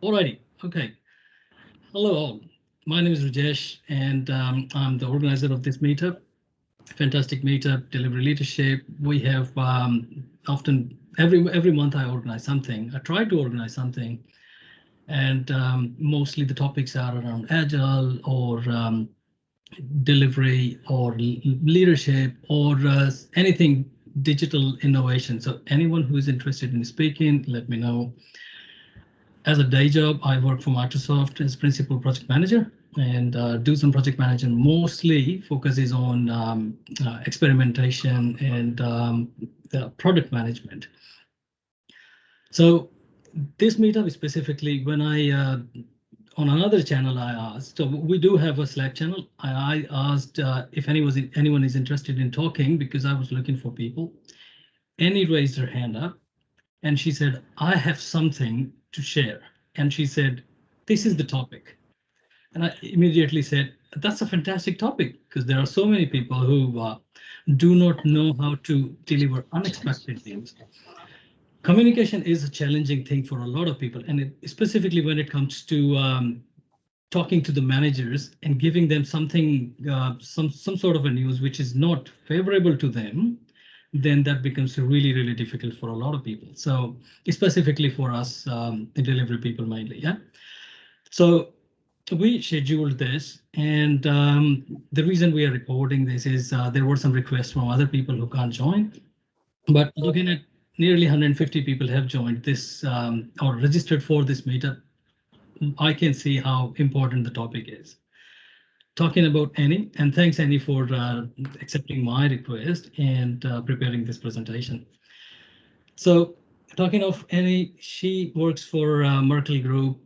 Alrighty, okay. Hello all. My name is Rajesh and um, I'm the organizer of this meetup. Fantastic meetup, delivery leadership. We have um, often every every month I organize something. I try to organize something, and um, mostly the topics are around agile or um, delivery or leadership or uh, anything digital innovation. So anyone who is interested in speaking, let me know. As a day job, I work for Microsoft as principal project manager and uh, do some project management. Mostly focuses on um, uh, experimentation and um, product management. So this meetup specifically, when I uh, on another channel, I asked. So we do have a Slack channel. I, I asked uh, if anyone anyone is interested in talking because I was looking for people. Annie raised her hand up, and she said, "I have something to share." And she said, "This is the topic." And I immediately said, "That's a fantastic topic because there are so many people who uh, do not know how to deliver unexpected things." communication is a challenging thing for a lot of people, and it, specifically when it comes to um, talking to the managers and giving them something, uh, some some sort of a news which is not favorable to them, then that becomes really really difficult for a lot of people. So specifically for us, um, the delivery people mainly, yeah. So we scheduled this, and um, the reason we are recording this is uh, there were some requests from other people who can't join. But looking at nearly 150 people have joined this um, or registered for this meetup. I can see how important the topic is. Talking about Annie, and thanks Annie for uh, accepting my request and uh, preparing this presentation. So talking of Annie, she works for uh, Merkle Group,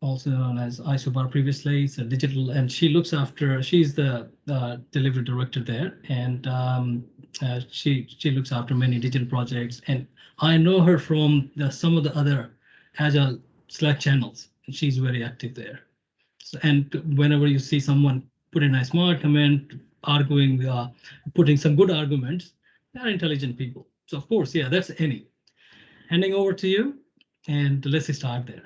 also known as Isobar previously. It's a digital, and she looks after, she's the uh, delivery director there, and um, uh, she she looks after many digital projects. And I know her from the, some of the other Agile Slack channels, and she's very active there. And whenever you see someone put in a smart comment, arguing, uh, putting some good arguments, they're intelligent people. So of course, yeah, that's Annie. Handing over to you, and let's start there.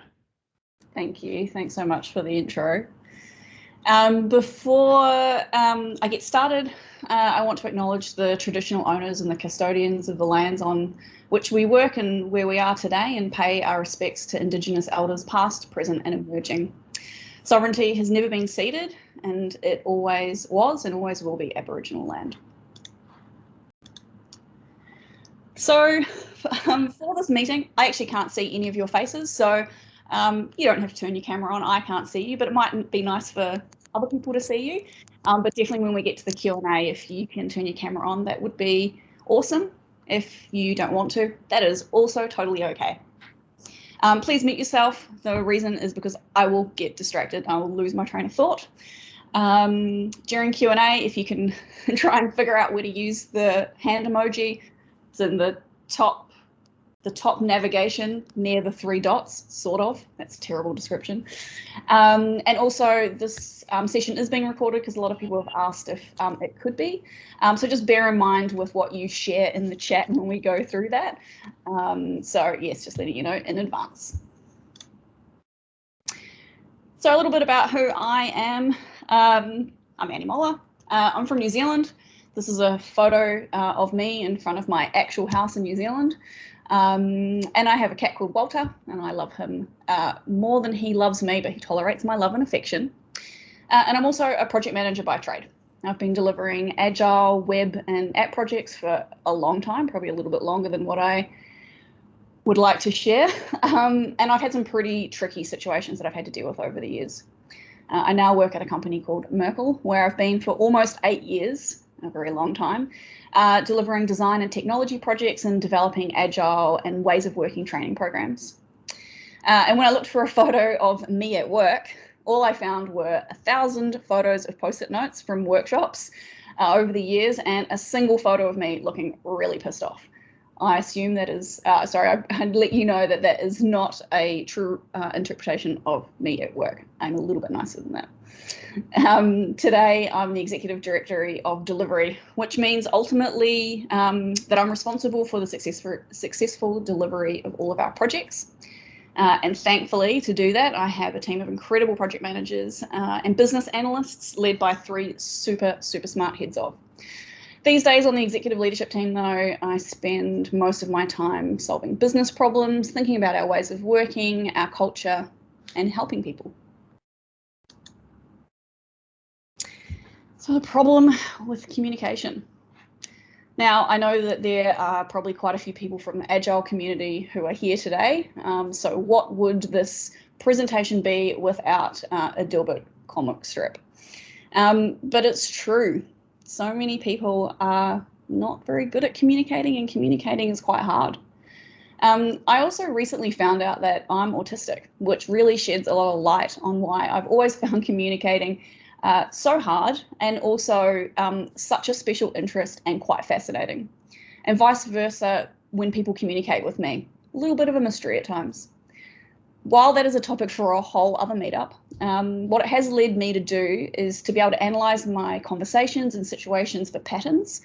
Thank you. Thanks so much for the intro. Um, before um, I get started, uh, I want to acknowledge the traditional owners and the custodians of the lands on which we work and where we are today and pay our respects to Indigenous elders past, present and emerging. Sovereignty has never been ceded and it always was and always will be Aboriginal land. So um, for this meeting, I actually can't see any of your faces, so um, you don't have to turn your camera on. I can't see you, but it might be nice for other people to see you. Um, but definitely when we get to the Q&A, if you can turn your camera on, that would be awesome. If you don't want to, that is also totally okay. Um, please mute yourself. The reason is because I will get distracted. I will lose my train of thought. Um, during Q&A, if you can try and figure out where to use the hand emoji, it's in the top the top navigation near the three dots, sort of. That's a terrible description. Um, and also this um, session is being recorded because a lot of people have asked if um, it could be. Um, so just bear in mind with what you share in the chat when we go through that. Um, so yes, just letting you know in advance. So a little bit about who I am. Um, I'm Annie Moller. Uh, I'm from New Zealand. This is a photo uh, of me in front of my actual house in New Zealand. Um, and I have a cat called Walter, and I love him uh, more than he loves me, but he tolerates my love and affection. Uh, and I'm also a project manager by trade. I've been delivering agile web and app projects for a long time, probably a little bit longer than what I would like to share. Um, and I've had some pretty tricky situations that I've had to deal with over the years. Uh, I now work at a company called Merkle, where I've been for almost eight years, a very long time, uh, delivering design and technology projects and developing agile and ways of working training programs. Uh, and when I looked for a photo of me at work, all I found were a thousand photos of post-it notes from workshops uh, over the years and a single photo of me looking really pissed off. I assume that is, uh, sorry, I, would let you know that that is not a true uh, interpretation of me at work. I'm a little bit nicer than that. Um, today, I'm the Executive Director of Delivery, which means ultimately um, that I'm responsible for the successful, successful delivery of all of our projects. Uh, and thankfully, to do that, I have a team of incredible project managers uh, and business analysts led by three super, super smart heads of. These days on the executive leadership team, though, I spend most of my time solving business problems, thinking about our ways of working, our culture, and helping people. So, the problem with communication. Now, I know that there are probably quite a few people from the Agile community who are here today. Um, so, what would this presentation be without uh, a Dilbert comic strip? Um, but it's true so many people are not very good at communicating, and communicating is quite hard. Um, I also recently found out that I'm autistic, which really sheds a lot of light on why I've always found communicating uh, so hard and also um, such a special interest and quite fascinating. And vice versa when people communicate with me. A little bit of a mystery at times while that is a topic for a whole other meetup, um, what it has led me to do is to be able to analyze my conversations and situations for patterns,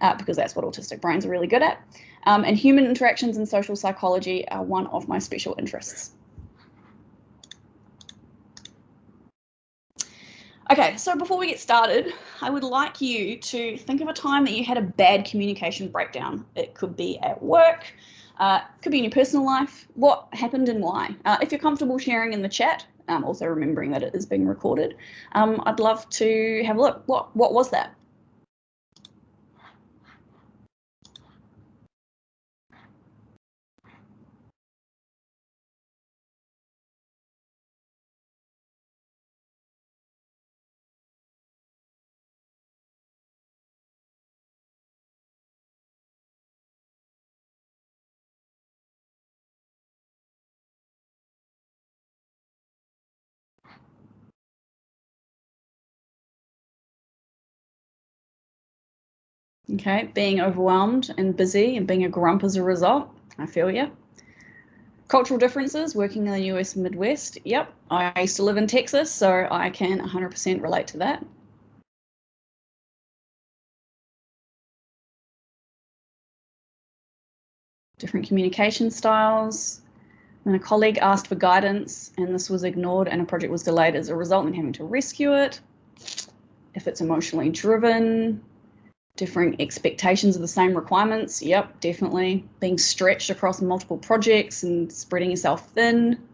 uh, because that's what autistic brains are really good at. Um, and human interactions and social psychology are one of my special interests. Okay, so before we get started, I would like you to think of a time that you had a bad communication breakdown. It could be at work, uh, could be in your personal life. What happened and why? Uh, if you're comfortable sharing in the chat, um, also remembering that it is being recorded, um, I'd love to have a look. What what was that? Okay, being overwhelmed and busy and being a grump as a result. I feel you. Cultural differences, working in the US Midwest. Yep, I used to live in Texas, so I can 100% relate to that. Different communication styles. When a colleague asked for guidance and this was ignored and a project was delayed as a result and having to rescue it. If it's emotionally driven, different expectations of the same requirements. Yep, definitely. Being stretched across multiple projects and spreading yourself thin.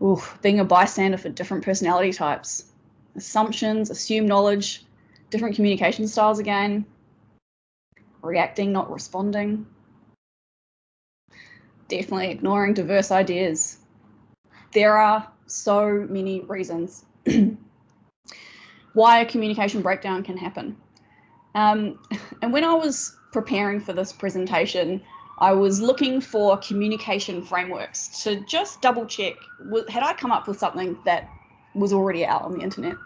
Ooh, being a bystander for different personality types. Assumptions, assumed knowledge, different communication styles again. Reacting, not responding. Definitely ignoring diverse ideas. There are so many reasons why a communication breakdown can happen. Um, and when I was preparing for this presentation, I was looking for communication frameworks to just double check, had I come up with something that was already out on the internet?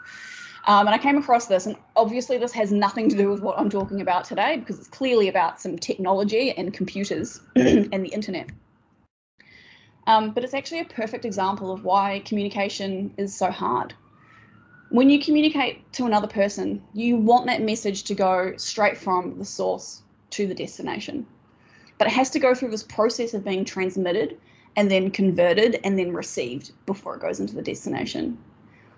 Um, and I came across this, and obviously this has nothing to do with what I'm talking about today because it's clearly about some technology and computers and the internet. Um, but it's actually a perfect example of why communication is so hard when you communicate to another person, you want that message to go straight from the source to the destination. But it has to go through this process of being transmitted and then converted and then received before it goes into the destination.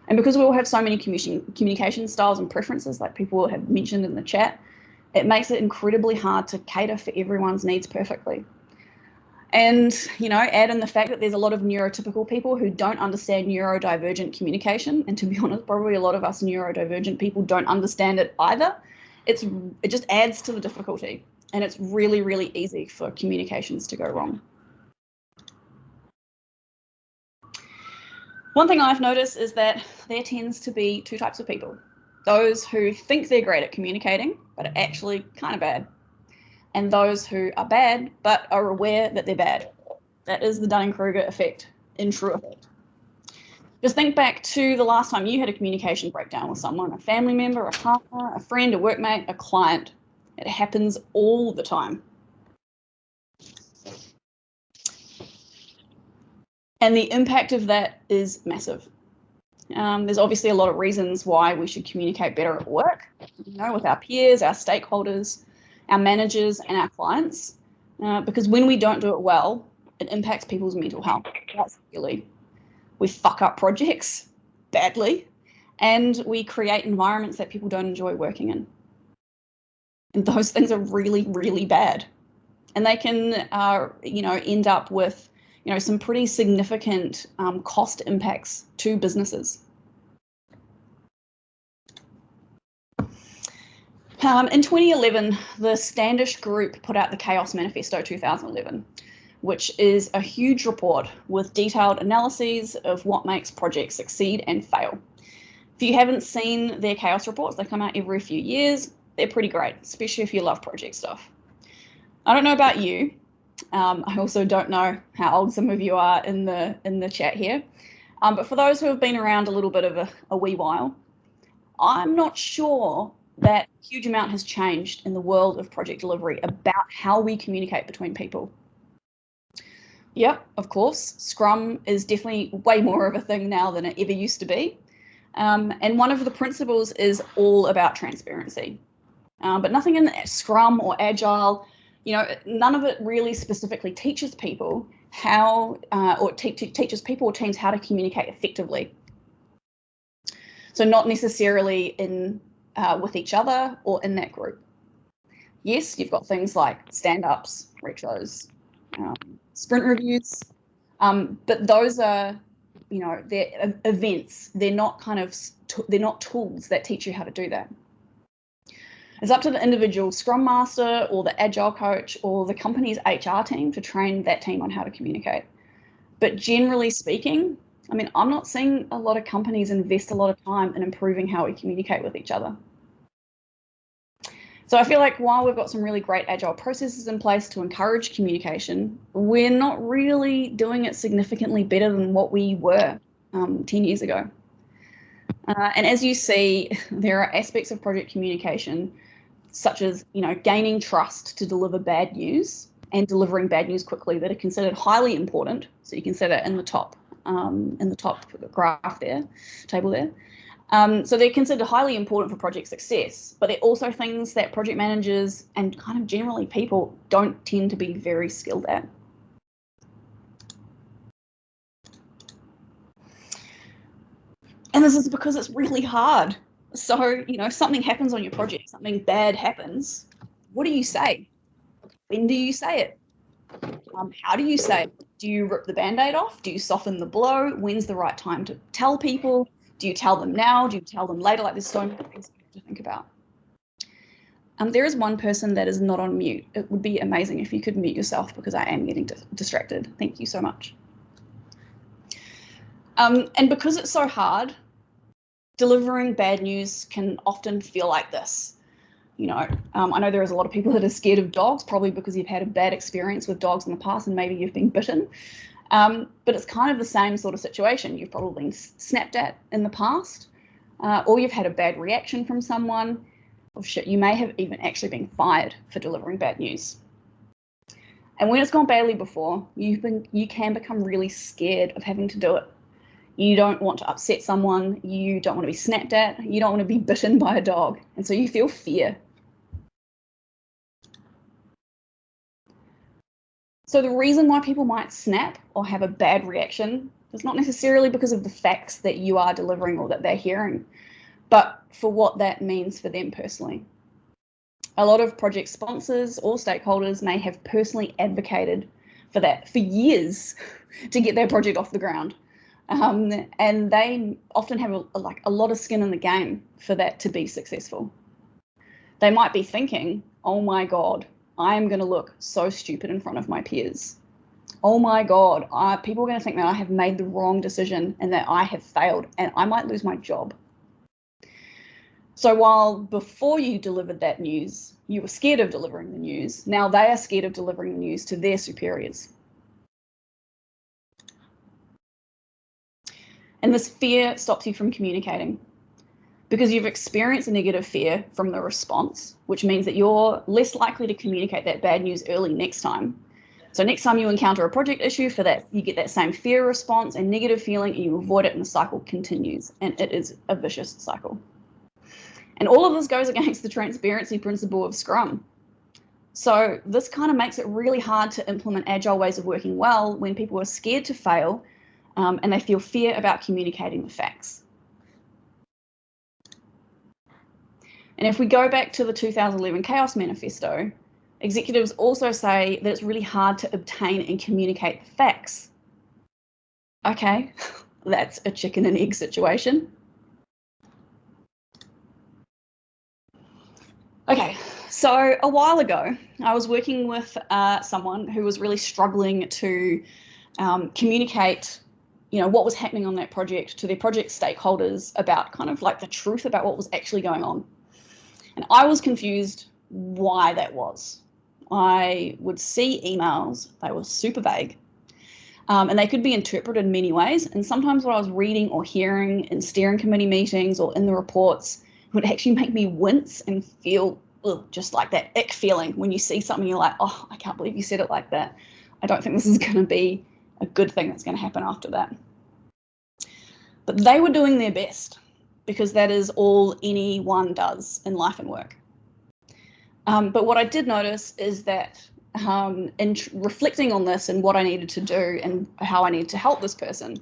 And because we all have so many communication styles and preferences, like people have mentioned in the chat, it makes it incredibly hard to cater for everyone's needs perfectly. And, you know, add in the fact that there's a lot of neurotypical people who don't understand neurodivergent communication. And to be honest, probably a lot of us neurodivergent people don't understand it either. It's it just adds to the difficulty. And it's really, really easy for communications to go wrong. One thing I've noticed is that there tends to be two types of people. Those who think they're great at communicating, but are actually kind of bad and those who are bad but are aware that they're bad. That is the Dunning-Kruger effect in true effect. Just think back to the last time you had a communication breakdown with someone, a family member, a partner, a friend, a workmate, a client. It happens all the time. And the impact of that is massive. Um, there's obviously a lot of reasons why we should communicate better at work, you know, with our peers, our stakeholders, our managers and our clients. Uh, because when we don't do it well, it impacts people's mental health quite severely. We fuck up projects badly, and we create environments that people don't enjoy working in. And those things are really, really bad. And they can, uh, you know, end up with, you know, some pretty significant um, cost impacts to businesses. Um, in 2011, the Standish Group put out the Chaos Manifesto 2011, which is a huge report with detailed analyses of what makes projects succeed and fail. If you haven't seen their Chaos reports, they come out every few years. They're pretty great, especially if you love project stuff. I don't know about you. Um, I also don't know how old some of you are in the in the chat here. Um, but for those who have been around a little bit of a, a wee while, I'm not sure that huge amount has changed in the world of project delivery about how we communicate between people. Yep, of course, Scrum is definitely way more of a thing now than it ever used to be. Um, and one of the principles is all about transparency. Um, but nothing in Scrum or Agile, you know, none of it really specifically teaches people how, uh, or te teaches people or teams how to communicate effectively. So not necessarily in uh, with each other or in that group. Yes, you've got things like stand-ups, retros, um, sprint reviews, um, but those are, you know, they're events. They're not kind of, they're not tools that teach you how to do that. It's up to the individual scrum master or the agile coach or the company's HR team to train that team on how to communicate. But generally speaking, I mean, I'm not seeing a lot of companies invest a lot of time in improving how we communicate with each other. So I feel like while we've got some really great agile processes in place to encourage communication, we're not really doing it significantly better than what we were um, 10 years ago. Uh, and as you see, there are aspects of project communication such as, you know, gaining trust to deliver bad news and delivering bad news quickly that are considered highly important. So you can see that in the top, um, in the top graph there, table there. Um, so they're considered highly important for project success, but they're also things that project managers and kind of generally people don't tend to be very skilled at. And this is because it's really hard. So, you know, something happens on your project, something bad happens. What do you say? When do you say it? Um, how do you say it? Do you rip the band-aid off? Do you soften the blow? When's the right time to tell people? Do you tell them now? Do you tell them later? Like there's so many things to think about. Um, there is one person that is not on mute. It would be amazing if you could mute yourself because I am getting distracted. Thank you so much. Um, and because it's so hard, delivering bad news can often feel like this. You know, um, I know there is a lot of people that are scared of dogs, probably because you've had a bad experience with dogs in the past and maybe you've been bitten. Um, but it's kind of the same sort of situation. You've probably been snapped at in the past, uh, or you've had a bad reaction from someone, or shit, you may have even actually been fired for delivering bad news. And when it's gone badly before, you've been you can become really scared of having to do it. You don't want to upset someone, you don't want to be snapped at, you don't want to be bitten by a dog, and so you feel fear So the reason why people might snap or have a bad reaction is not necessarily because of the facts that you are delivering or that they're hearing, but for what that means for them personally. A lot of project sponsors or stakeholders may have personally advocated for that for years to get their project off the ground. Um, and they often have a, like a lot of skin in the game for that to be successful. They might be thinking, oh my God, I'm going to look so stupid in front of my peers. Oh my God, people are going to think that I have made the wrong decision and that I have failed and I might lose my job. So while before you delivered that news, you were scared of delivering the news, now they are scared of delivering the news to their superiors. And this fear stops you from communicating because you've experienced a negative fear from the response, which means that you're less likely to communicate that bad news early next time. So next time you encounter a project issue for that, you get that same fear response and negative feeling and you avoid it and the cycle continues and it is a vicious cycle. And all of this goes against the transparency principle of Scrum. So this kind of makes it really hard to implement agile ways of working well when people are scared to fail um, and they feel fear about communicating the facts. And if we go back to the 2011 Chaos Manifesto, executives also say that it's really hard to obtain and communicate the facts. Okay, that's a chicken and egg situation. Okay, so a while ago, I was working with uh, someone who was really struggling to um, communicate, you know, what was happening on that project to their project stakeholders about kind of like the truth about what was actually going on. And I was confused why that was. I would see emails, they were super vague, um, and they could be interpreted in many ways. And sometimes what I was reading or hearing in steering committee meetings or in the reports would actually make me wince and feel ugh, just like that ick feeling when you see something, you're like, oh, I can't believe you said it like that. I don't think this is going to be a good thing that's going to happen after that. But they were doing their best because that is all anyone does in life and work. Um, but what I did notice is that um, in reflecting on this and what I needed to do and how I needed to help this person,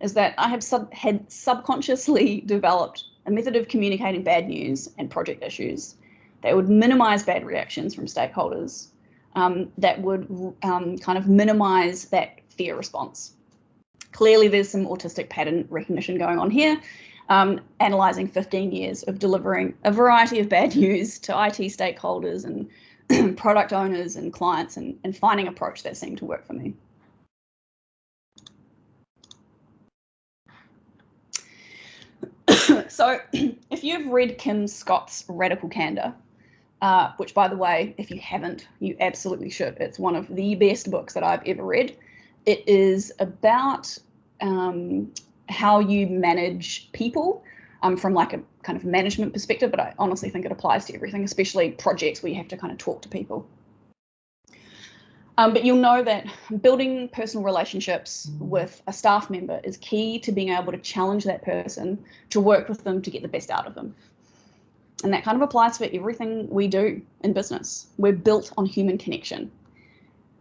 is that I have sub had subconsciously developed a method of communicating bad news and project issues that would minimize bad reactions from stakeholders, um, that would um, kind of minimize that fear response. Clearly, there's some autistic pattern recognition going on here, um, analysing 15 years of delivering a variety of bad news to IT stakeholders and product owners and clients and, and finding approach that seemed to work for me. so if you've read Kim Scott's Radical Candor, uh, which by the way, if you haven't, you absolutely should. It's one of the best books that I've ever read. It is about um, how you manage people um, from like a kind of management perspective, but I honestly think it applies to everything, especially projects where you have to kind of talk to people. Um, but you'll know that building personal relationships with a staff member is key to being able to challenge that person, to work with them to get the best out of them. And that kind of applies for everything we do in business. We're built on human connection.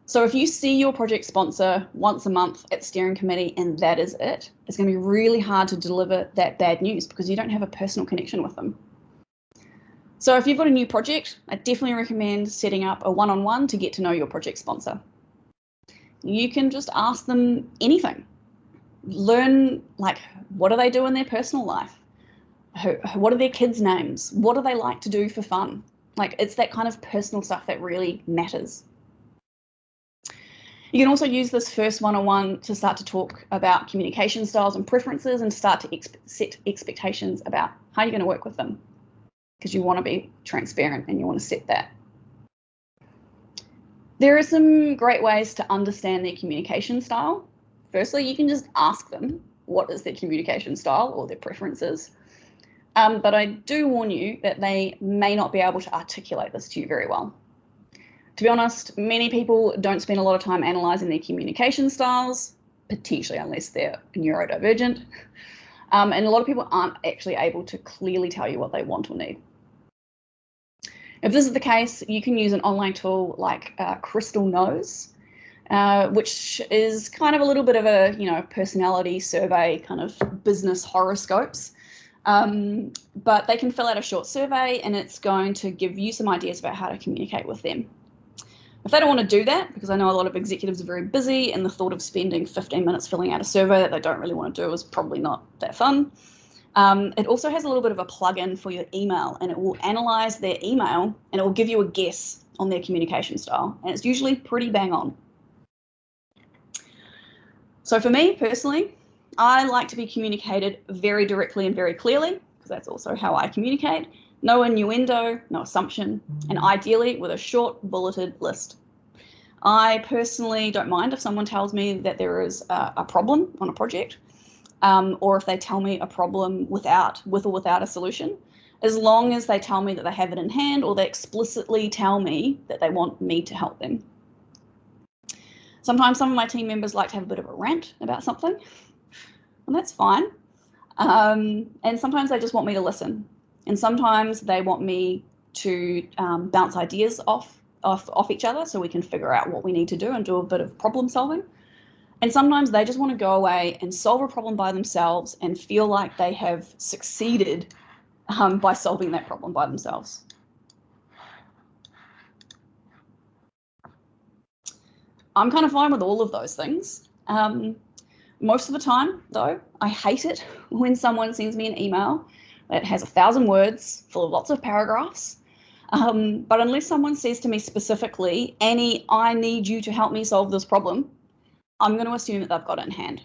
So if you see your project sponsor once a month at steering committee and that is it, it's going to be really hard to deliver that bad news because you don't have a personal connection with them. So if you've got a new project, I definitely recommend setting up a one-on-one -on -one to get to know your project sponsor. You can just ask them anything. Learn like what do they do in their personal life? what are their kids' names? What do they like to do for fun? Like it's that kind of personal stuff that really matters. You can also use this first one-on-one to start to talk about communication styles and preferences and start to set expectations about how you're going to work with them because you want to be transparent and you want to set that. There are some great ways to understand their communication style. Firstly, you can just ask them what is their communication style or their preferences. Um, but I do warn you that they may not be able to articulate this to you very well. To be honest, many people don't spend a lot of time analysing their communication styles, potentially unless they're neurodivergent. Um, and a lot of people aren't actually able to clearly tell you what they want or need. If this is the case, you can use an online tool like uh, Crystal Knows, uh, which is kind of a little bit of a you know personality survey, kind of business horoscopes. Um, but they can fill out a short survey and it's going to give you some ideas about how to communicate with them. If they don't want to do that, because I know a lot of executives are very busy and the thought of spending 15 minutes filling out a survey that they don't really want to do is probably not that fun. Um, it also has a little bit of a plug-in for your email and it will analyze their email and it will give you a guess on their communication style. And it's usually pretty bang on. So for me personally, I like to be communicated very directly and very clearly, because that's also how I communicate. No innuendo, no assumption, and mm. ideally with a short bulleted list. I personally don't mind if someone tells me that there is a, a problem on a project, um, or if they tell me a problem without, with or without a solution, as long as they tell me that they have it in hand or they explicitly tell me that they want me to help them. Sometimes some of my team members like to have a bit of a rant about something and that's fine. Um, and sometimes they just want me to listen. And sometimes they want me to um, bounce ideas off off, off each other so we can figure out what we need to do and do a bit of problem solving. And sometimes they just want to go away and solve a problem by themselves and feel like they have succeeded um, by solving that problem by themselves. I'm kind of fine with all of those things. Um, most of the time, though, I hate it when someone sends me an email that has a thousand words full of lots of paragraphs. Um, but unless someone says to me specifically, Annie, I need you to help me solve this problem, I'm going to assume that they've got it in hand.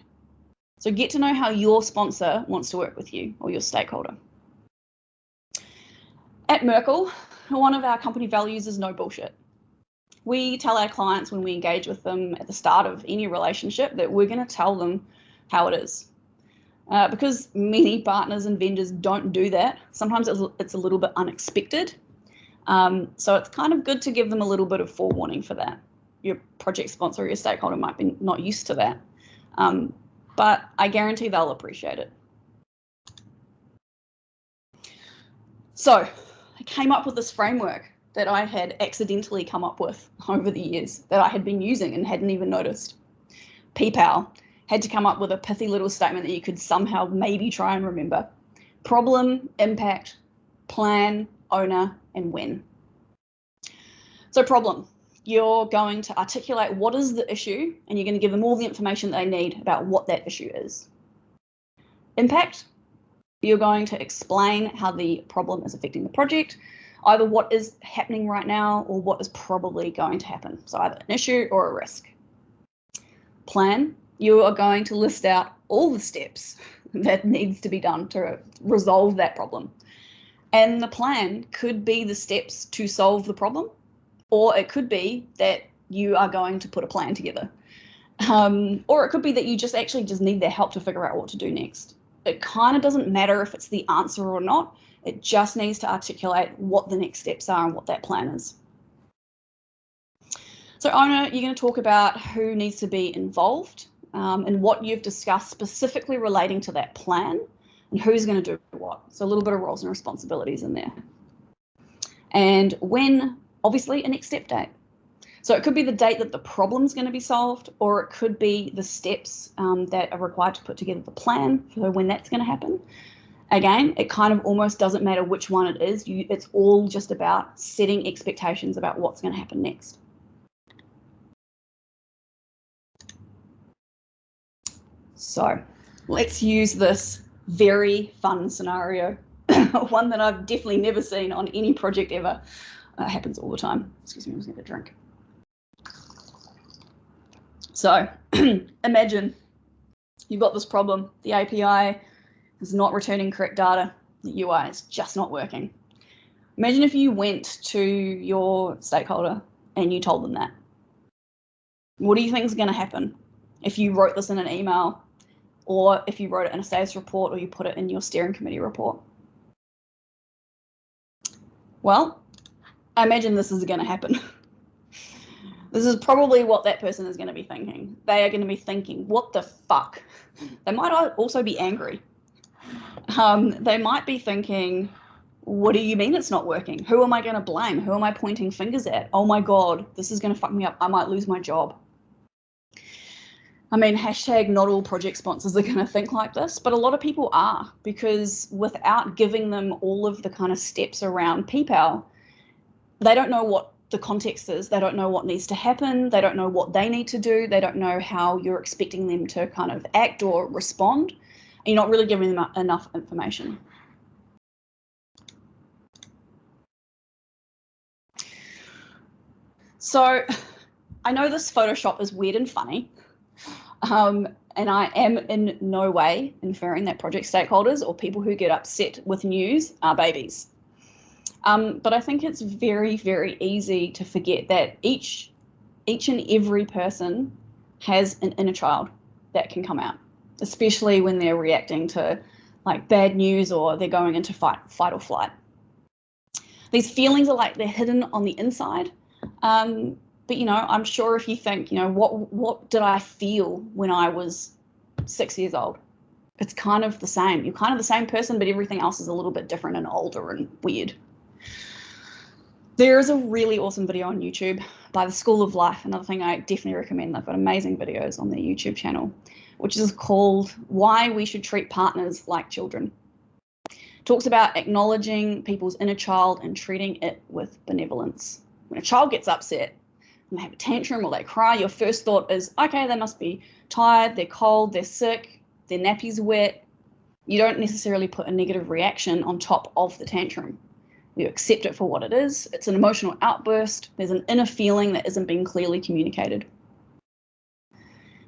So get to know how your sponsor wants to work with you or your stakeholder. At Merkle, one of our company values is no bullshit we tell our clients when we engage with them at the start of any relationship that we're going to tell them how it is. Uh, because many partners and vendors don't do that, sometimes it's, it's a little bit unexpected. Um, so it's kind of good to give them a little bit of forewarning for that. Your project sponsor or your stakeholder might be not used to that, um, but I guarantee they'll appreciate it. So I came up with this framework that I had accidentally come up with over the years that I had been using and hadn't even noticed. PPAL had to come up with a pithy little statement that you could somehow maybe try and remember. Problem, impact, plan, owner, and when. So problem, you're going to articulate what is the issue and you're going to give them all the information they need about what that issue is. Impact, you're going to explain how the problem is affecting the project either what is happening right now or what is probably going to happen. So either an issue or a risk. Plan, you are going to list out all the steps that needs to be done to resolve that problem. And the plan could be the steps to solve the problem, or it could be that you are going to put a plan together. Um, or it could be that you just actually just need their help to figure out what to do next. It kind of doesn't matter if it's the answer or not. It just needs to articulate what the next steps are and what that plan is. So owner, you're going to talk about who needs to be involved um, and what you've discussed specifically relating to that plan and who's going to do what. So a little bit of roles and responsibilities in there. And when, obviously, a next step date. So it could be the date that the problem's going to be solved, or it could be the steps um, that are required to put together the plan for when that's going to happen again, it kind of almost doesn't matter which one it is. You, it's all just about setting expectations about what's going to happen next. So let's use this very fun scenario, one that I've definitely never seen on any project ever. Uh, happens all the time. Excuse me, I'm just going to drink. So imagine you've got this problem. The API is not returning correct data. The UI is just not working. Imagine if you went to your stakeholder and you told them that. What do you think is going to happen if you wrote this in an email or if you wrote it in a status report or you put it in your steering committee report? Well, I imagine this is going to happen. this is probably what that person is going to be thinking. They are going to be thinking, what the fuck? They might also be angry um, they might be thinking, what do you mean it's not working? Who am I going to blame? Who am I pointing fingers at? Oh my God, this is going to fuck me up. I might lose my job. I mean, hashtag not all project sponsors are going to think like this, but a lot of people are because without giving them all of the kind of steps around PPAL, they don't know what the context is. They don't know what needs to happen. They don't know what they need to do. They don't know how you're expecting them to kind of act or respond you're not really giving them enough information. So I know this Photoshop is weird and funny, um, and I am in no way inferring that project stakeholders or people who get upset with news are babies. Um, but I think it's very, very easy to forget that each, each and every person has an inner child that can come out especially when they're reacting to like bad news or they're going into fight, fight or flight. These feelings are like they're hidden on the inside. Um, but you know, I'm sure if you think, you know, what what did I feel when I was six years old? It's kind of the same. You're kind of the same person, but everything else is a little bit different and older and weird. There is a really awesome video on YouTube by the School of Life. Another thing I definitely recommend. They've got amazing videos on their YouTube channel, which is called Why We Should Treat Partners Like Children. talks about acknowledging people's inner child and treating it with benevolence. When a child gets upset have a tantrum or they cry, your first thought is, okay, they must be tired, they're cold, they're sick, their nappy's wet. You don't necessarily put a negative reaction on top of the tantrum you accept it for what it is. It's an emotional outburst. There's an inner feeling that isn't being clearly communicated.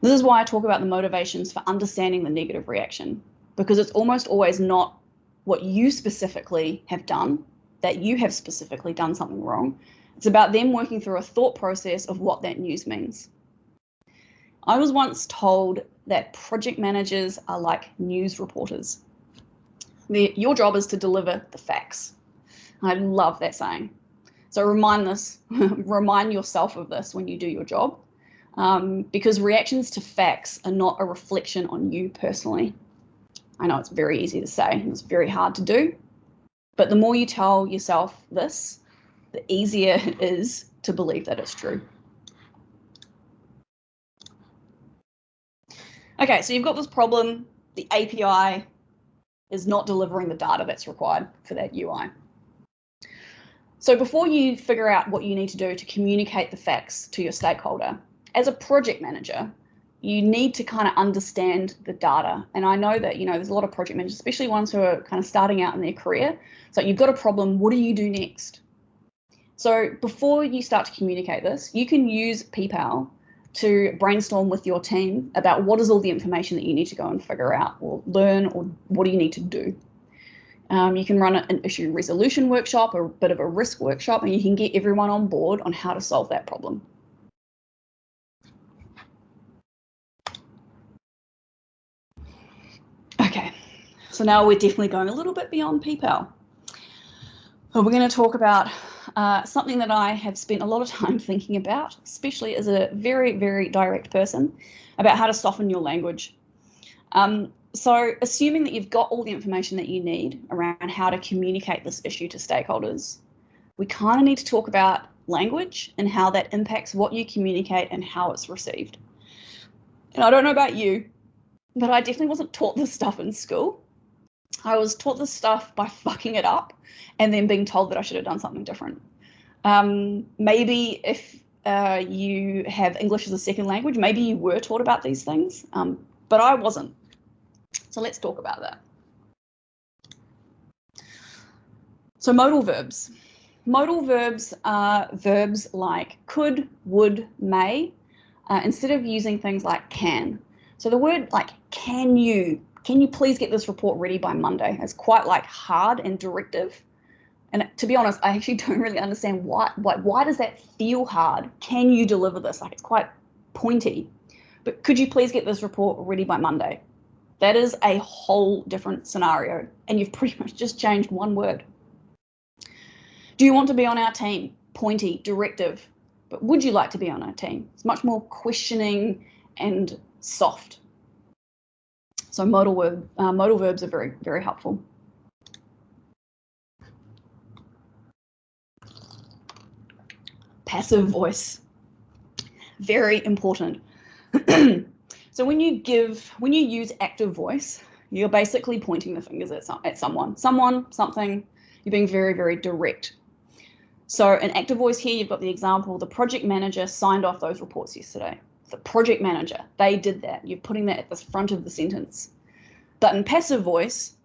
This is why I talk about the motivations for understanding the negative reaction, because it's almost always not what you specifically have done, that you have specifically done something wrong. It's about them working through a thought process of what that news means. I was once told that project managers are like news reporters. your job is to deliver the facts. I love that saying. So remind this, remind yourself of this when you do your job, um, because reactions to facts are not a reflection on you personally. I know it's very easy to say and it's very hard to do, but the more you tell yourself this, the easier it is to believe that it's true. Okay, so you've got this problem. The API is not delivering the data that's required for that UI. So before you figure out what you need to do to communicate the facts to your stakeholder, as a project manager, you need to kind of understand the data. And I know that, you know, there's a lot of project managers, especially ones who are kind of starting out in their career. So you've got a problem, what do you do next? So before you start to communicate this, you can use PPAL to brainstorm with your team about what is all the information that you need to go and figure out or learn or what do you need to do. Um, you can run an issue resolution workshop a bit of a risk workshop and you can get everyone on board on how to solve that problem. Okay, so now we're definitely going a little bit beyond PPAL. So we're going to talk about uh, something that I have spent a lot of time thinking about, especially as a very, very direct person, about how to soften your language. Um, so assuming that you've got all the information that you need around how to communicate this issue to stakeholders, we kind of need to talk about language and how that impacts what you communicate and how it's received. And I don't know about you, but I definitely wasn't taught this stuff in school. I was taught this stuff by fucking it up and then being told that I should have done something different. Um, maybe if uh, you have English as a second language, maybe you were taught about these things, um, but I wasn't. So let's talk about that. So modal verbs. Modal verbs are verbs like could, would, may, uh, instead of using things like can. So the word like can you, can you please get this report ready by Monday? It's quite like hard and directive. And to be honest, I actually don't really understand why, why, why does that feel hard? Can you deliver this? Like it's quite pointy. But could you please get this report ready by Monday? That is a whole different scenario, and you've pretty much just changed one word. Do you want to be on our team? Pointy, directive. But would you like to be on our team? It's much more questioning and soft. So modal, verb, uh, modal verbs are very, very helpful. Passive voice, very important. So when you give, when you use active voice, you're basically pointing the fingers at, some, at someone, someone, something, you're being very, very direct. So in active voice here, you've got the example, the project manager signed off those reports yesterday. The project manager, they did that. You're putting that at the front of the sentence. But in passive voice,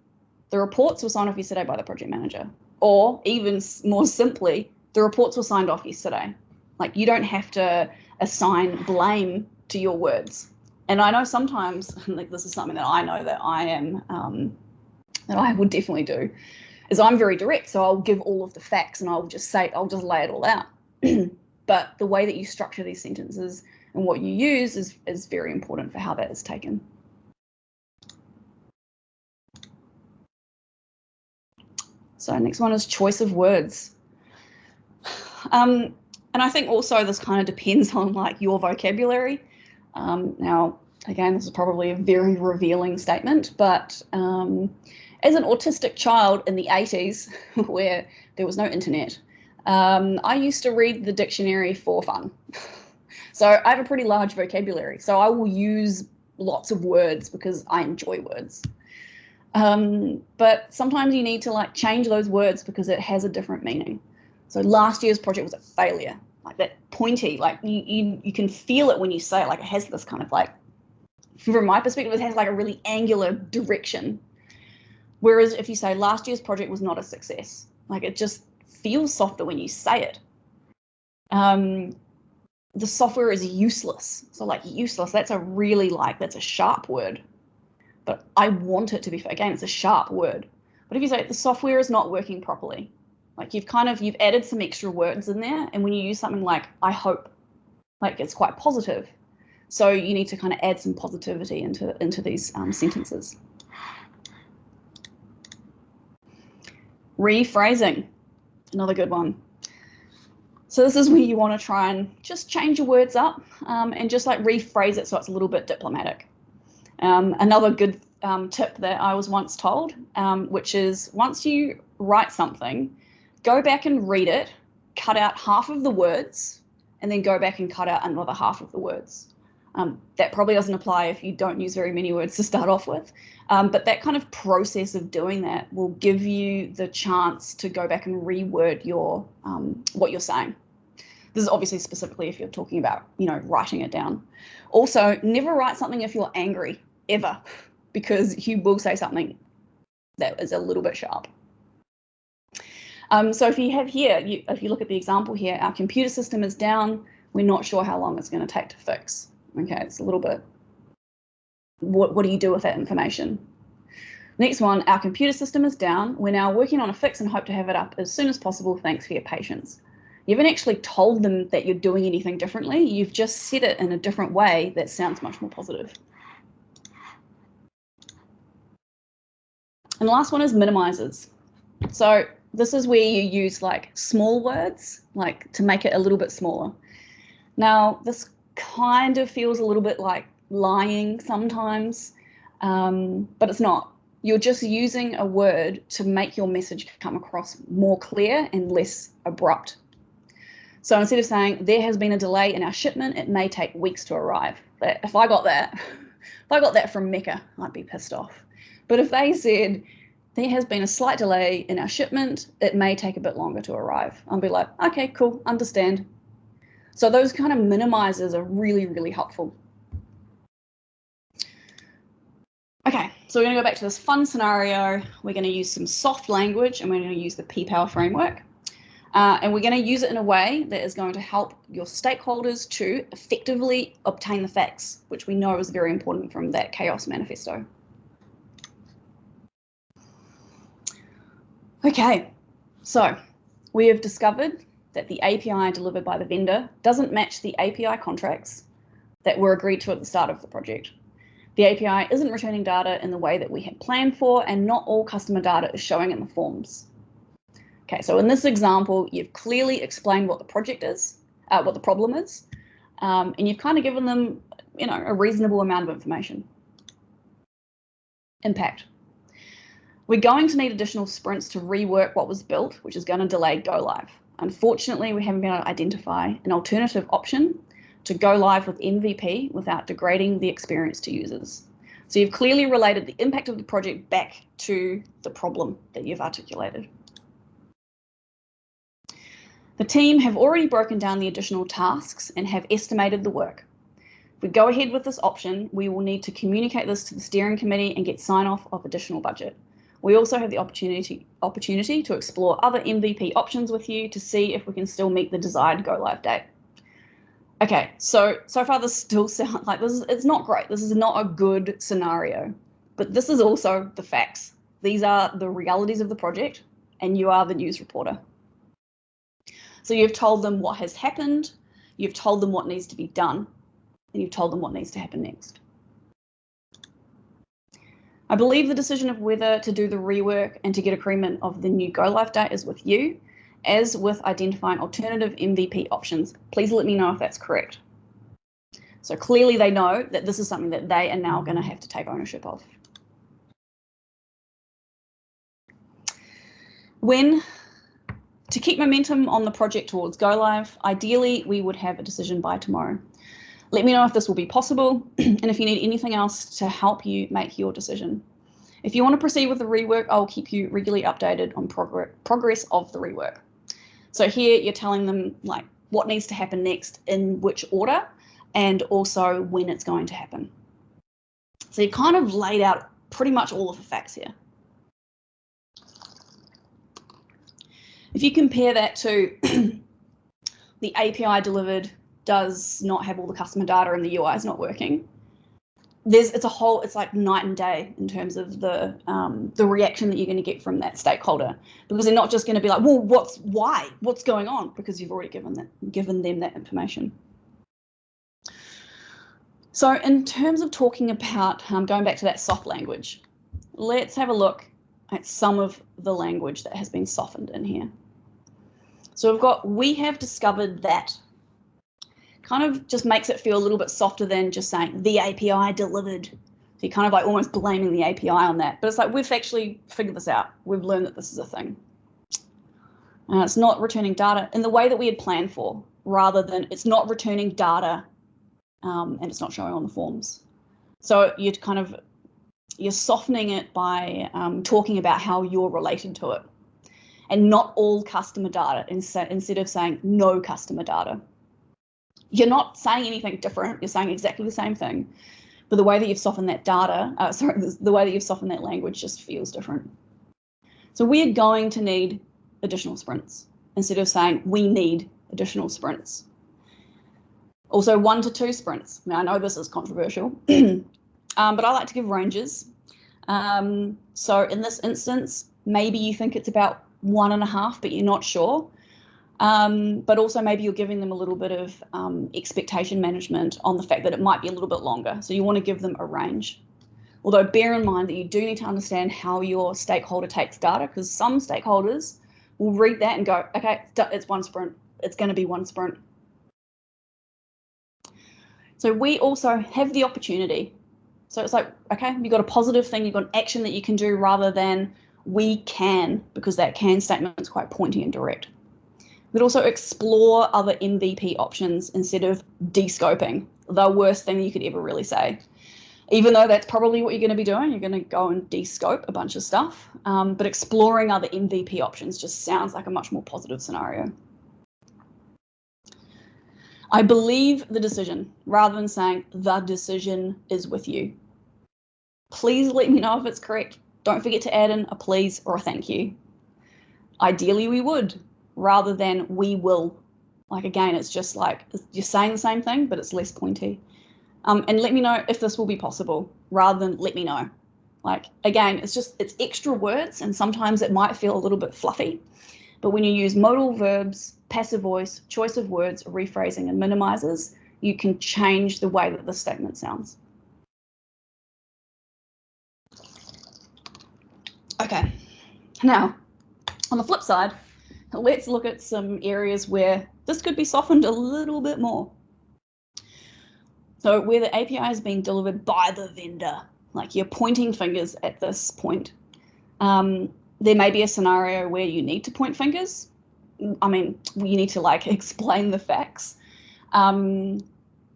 the reports were signed off yesterday by the project manager. Or even more simply, the reports were signed off yesterday. Like you don't have to assign blame to your words and I know sometimes, like this is something that I know that I am, um, that I would definitely do, is I'm very direct. So I'll give all of the facts and I'll just say, I'll just lay it all out. but the way that you structure these sentences and what you use is, is very important for how that is taken. So next one is choice of words. Um, and I think also this kind of depends on like your vocabulary. Um, now, again, this is probably a very revealing statement, but um, as an autistic child in the 80s, where there was no internet, Um, I used to read the dictionary for fun. so I have a pretty large vocabulary. So I will use lots of words because I enjoy words. Um, but sometimes you need to like change those words because it has a different meaning. So last year's project was a failure, like that pointy, like you, you, you can feel it when you say it, like it has this kind of like, from my perspective, it has like a really angular direction. Whereas if you say last year's project was not a success, like it just feels softer when you say it. Um, the software is useless. So like useless, that's a really like, that's a sharp word. But I want it to be, again, it's a sharp word. But if you say the software is not working properly, like you've kind of, you've added some extra words in there. And when you use something like, I hope, like it's quite positive. So you need to kind of add some positivity into, into these um, sentences. Rephrasing, another good one. So this is where you want to try and just change your words up um, and just like rephrase it so it's a little bit diplomatic. Um, another good um, tip that I was once told, um, which is once you write something, go back and read it, cut out half of the words, and then go back and cut out another half of the words. Um, that probably doesn't apply if you don't use very many words to start off with. Um, but that kind of process of doing that will give you the chance to go back and reword your um, what you're saying. This is obviously specifically if you're talking about, you know, writing it down. Also, never write something if you're angry, ever, because you will say something that is a little bit sharp. Um, so if you have here, you, if you look at the example here, our computer system is down. We're not sure how long it's going to take to fix. Okay, it's a little bit, what, what do you do with that information? Next one, our computer system is down. We're now working on a fix and hope to have it up as soon as possible. Thanks for your patience. You haven't actually told them that you're doing anything differently. You've just said it in a different way that sounds much more positive. And the last one is minimizers. So this is where you use like small words, like to make it a little bit smaller. Now, this kind of feels a little bit like lying sometimes, um, but it's not. You're just using a word to make your message come across more clear and less abrupt. So instead of saying there has been a delay in our shipment, it may take weeks to arrive. But if I got that, if I got that from Mecca, I'd be pissed off. But if they said there has been a slight delay in our shipment, it may take a bit longer to arrive, I'd be like, okay, cool, understand. So those kind of minimizers are really, really helpful. Okay, so we're going to go back to this fun scenario. We're going to use some soft language and we're going to use the P-Power framework. Uh, and we're going to use it in a way that is going to help your stakeholders to effectively obtain the facts, which we know is very important from that chaos manifesto. Okay, so we have discovered that the API delivered by the vendor doesn't match the API contracts that were agreed to at the start of the project. The API isn't returning data in the way that we had planned for, and not all customer data is showing in the forms. Okay, so in this example, you've clearly explained what the project is, uh, what the problem is, um, and you've kind of given them, you know, a reasonable amount of information. Impact. We're going to need additional sprints to rework what was built, which is going to delay go live. Unfortunately, we haven't been able to identify an alternative option to go live with MVP without degrading the experience to users. So you've clearly related the impact of the project back to the problem that you've articulated. The team have already broken down the additional tasks and have estimated the work. If we go ahead with this option, we will need to communicate this to the steering committee and get sign off of additional budget. We also have the opportunity, opportunity to explore other MVP options with you to see if we can still meet the desired go live date. Okay, so so far this still sounds like this is it's not great. This is not a good scenario, but this is also the facts. These are the realities of the project, and you are the news reporter. So you've told them what has happened, you've told them what needs to be done, and you've told them what needs to happen next. I believe the decision of whether to do the rework and to get agreement of the new go live date is with you, as with identifying alternative MVP options. Please let me know if that's correct. So clearly they know that this is something that they are now going to have to take ownership of. When to keep momentum on the project towards go live, ideally we would have a decision by tomorrow. Let me know if this will be possible and if you need anything else to help you make your decision. If you want to proceed with the rework, I'll keep you regularly updated on progress progress of the rework. So here you're telling them like what needs to happen next in which order and also when it's going to happen. So you kind of laid out pretty much all of the facts here. If you compare that to the API delivered does not have all the customer data and the UI is not working, there's it's a whole it's like night and day in terms of the um, the reaction that you're going to get from that stakeholder. Because they're not just going to be like well what's why? What's going on? Because you've already given that given them that information. So in terms of talking about um, going back to that soft language let's have a look at some of the language that has been softened in here. So we've got we have discovered that kind of just makes it feel a little bit softer than just saying the API delivered. So you're kind of like almost blaming the API on that. But it's like we've actually figured this out. We've learned that this is a thing. Uh, it's not returning data in the way that we had planned for, rather than it's not returning data um, and it's not showing on the forms. So you're kind of you're softening it by um, talking about how you're related to it and not all customer data instead of saying no customer data you're not saying anything different. You're saying exactly the same thing, but the way that you've softened that data, uh, sorry, the way that you've softened that language just feels different. So we're going to need additional sprints instead of saying we need additional sprints. Also one to two sprints. Now I know this is controversial, um, but I like to give ranges. Um, so in this instance, maybe you think it's about one and a half, but you're not sure. Um, but also maybe you're giving them a little bit of um, expectation management on the fact that it might be a little bit longer. So you want to give them a range. Although bear in mind that you do need to understand how your stakeholder takes data because some stakeholders will read that and go, okay, it's one sprint. It's going to be one sprint. So we also have the opportunity. So it's like, okay, you've got a positive thing, you've got an action that you can do rather than we can, because that can statement is quite pointy and direct. We'd also explore other MVP options instead of descoping, the worst thing you could ever really say. Even though that's probably what you're going to be doing, you're going to go and descope a bunch of stuff. Um, but exploring other MVP options just sounds like a much more positive scenario. I believe the decision rather than saying the decision is with you. Please let me know if it's correct. Don't forget to add in a please or a thank you. Ideally, we would, rather than we will. Like again, it's just like you're saying the same thing, but it's less pointy. Um, and let me know if this will be possible rather than let me know. Like again, it's just it's extra words and sometimes it might feel a little bit fluffy. But when you use modal verbs, passive voice, choice of words, rephrasing and minimizers, you can change the way that the statement sounds. Okay, now on the flip side, let's look at some areas where this could be softened a little bit more. So where the API is being delivered by the vendor, like you're pointing fingers at this point. Um, there may be a scenario where you need to point fingers. I mean, you need to like explain the facts. Um,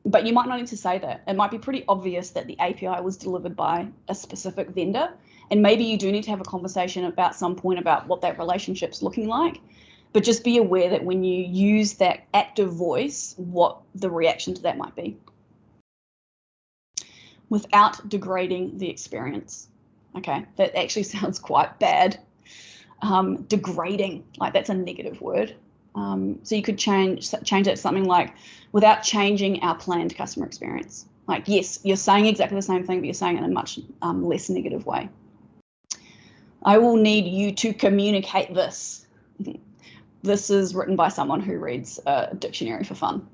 but you might not need to say that. It might be pretty obvious that the API was delivered by a specific vendor. And maybe you do need to have a conversation about some point about what that relationship's looking like. But just be aware that when you use that active voice, what the reaction to that might be without degrading the experience. Okay, that actually sounds quite bad. Um, degrading, like that's a negative word. Um, so you could change change it to something like without changing our planned customer experience. Like, yes, you're saying exactly the same thing, but you're saying it in a much um, less negative way. I will need you to communicate this. This is written by someone who reads a dictionary for fun.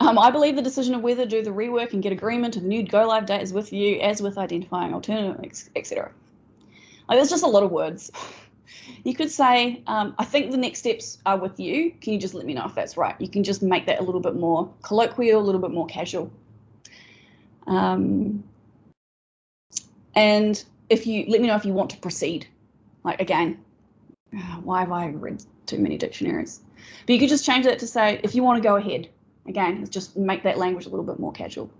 Um, I believe the decision of whether to do the rework and get agreement to the new go live date is with you, as with identifying alternatives, etc. Like, there's just a lot of words. You could say, um, I think the next steps are with you. Can you just let me know if that's right? You can just make that a little bit more colloquial, a little bit more casual. Um, and if you let me know if you want to proceed, like again, why have I read too many dictionaries? But you could just change that to say, if you want to go ahead, again, just make that language a little bit more casual.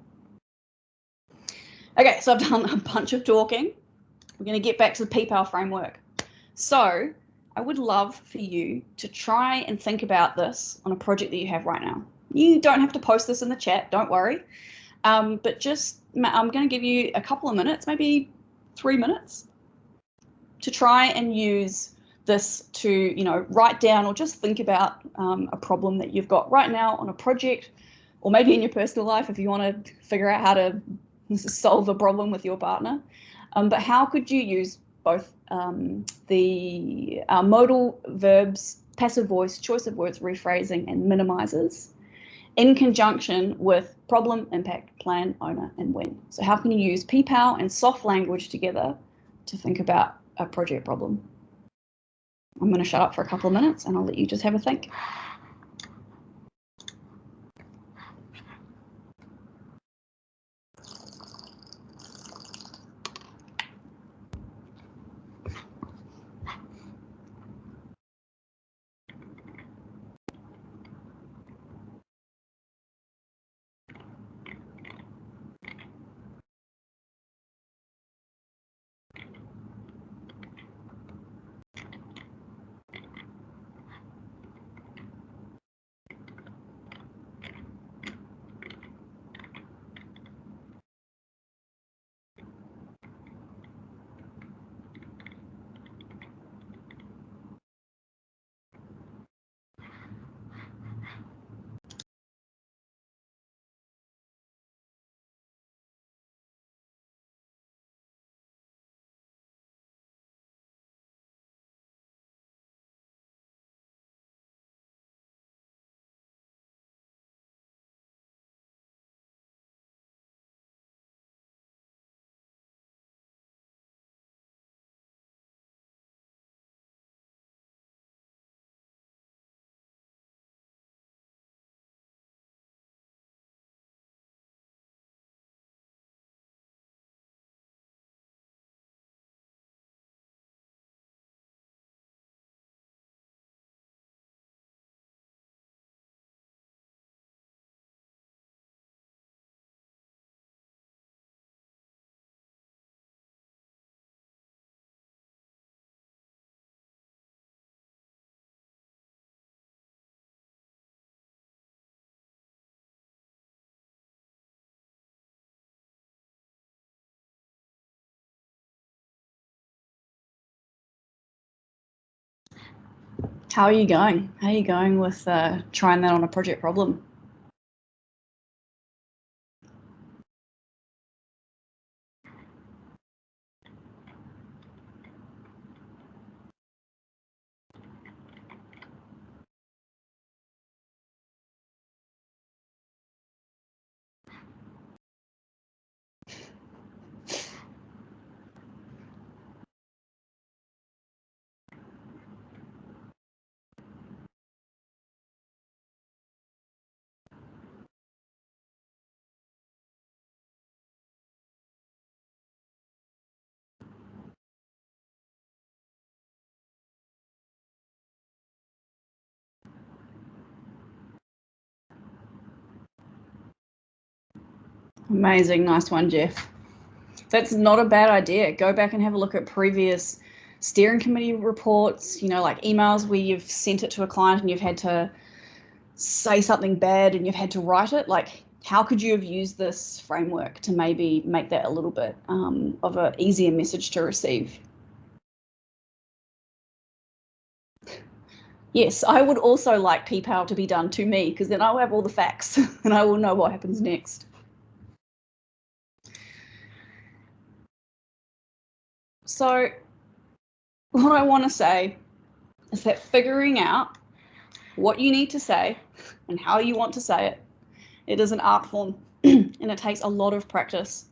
Okay, so I've done a bunch of talking. We're going to get back to the PPAL framework. So I would love for you to try and think about this on a project that you have right now. You don't have to post this in the chat, don't worry. Um, but just, I'm going to give you a couple of minutes, maybe three minutes, to try and use this to, you know, write down or just think about um, a problem that you've got right now on a project, or maybe in your personal life if you want to figure out how to solve a problem with your partner. Um, but how could you use both um, the uh, modal verbs, passive voice, choice of words, rephrasing, and minimizers in conjunction with problem, impact, plan, owner, and when. So how can you use PPAL and soft language together to think about a project problem? I'm going to shut up for a couple of minutes and I'll let you just have a think. How are you going? How are you going with uh, trying that on a project problem? Amazing. Nice one, Jeff. That's not a bad idea. Go back and have a look at previous steering committee reports, you know, like emails where you've sent it to a client and you've had to say something bad and you've had to write it. Like, how could you have used this framework to maybe make that a little bit um, of an easier message to receive? Yes, I would also like PPAL to be done to me because then I'll have all the facts and I will know what happens next. So what I want to say is that figuring out what you need to say and how you want to say it, it is an art form and it takes a lot of practice.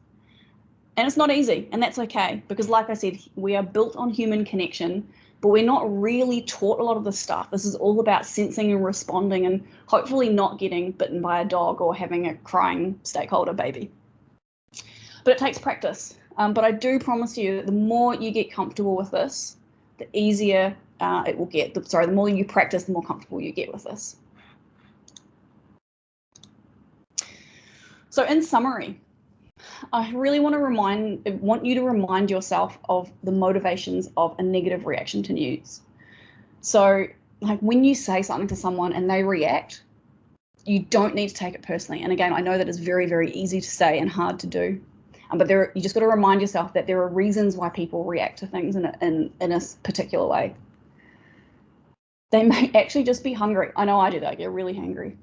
And it's not easy, and that's okay, because like I said, we are built on human connection, but we're not really taught a lot of this stuff. This is all about sensing and responding and hopefully not getting bitten by a dog or having a crying stakeholder baby. But it takes practice. Um, but I do promise you that the more you get comfortable with this, the easier uh, it will get. The, sorry, the more you practice, the more comfortable you get with this. So in summary, I really want to remind want you to remind yourself of the motivations of a negative reaction to news. So like when you say something to someone and they react, you don't need to take it personally. And again, I know that is very, very easy to say and hard to do. Um, but there, you just got to remind yourself that there are reasons why people react to things in a, in, in a particular way. They may actually just be hungry. I know I do that. I get really hungry.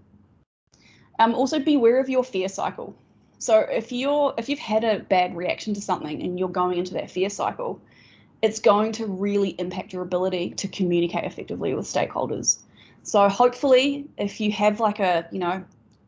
Um, also, beware of your fear cycle. So if you're if you've had a bad reaction to something and you're going into that fear cycle, it's going to really impact your ability to communicate effectively with stakeholders. So hopefully, if you have like a, you know,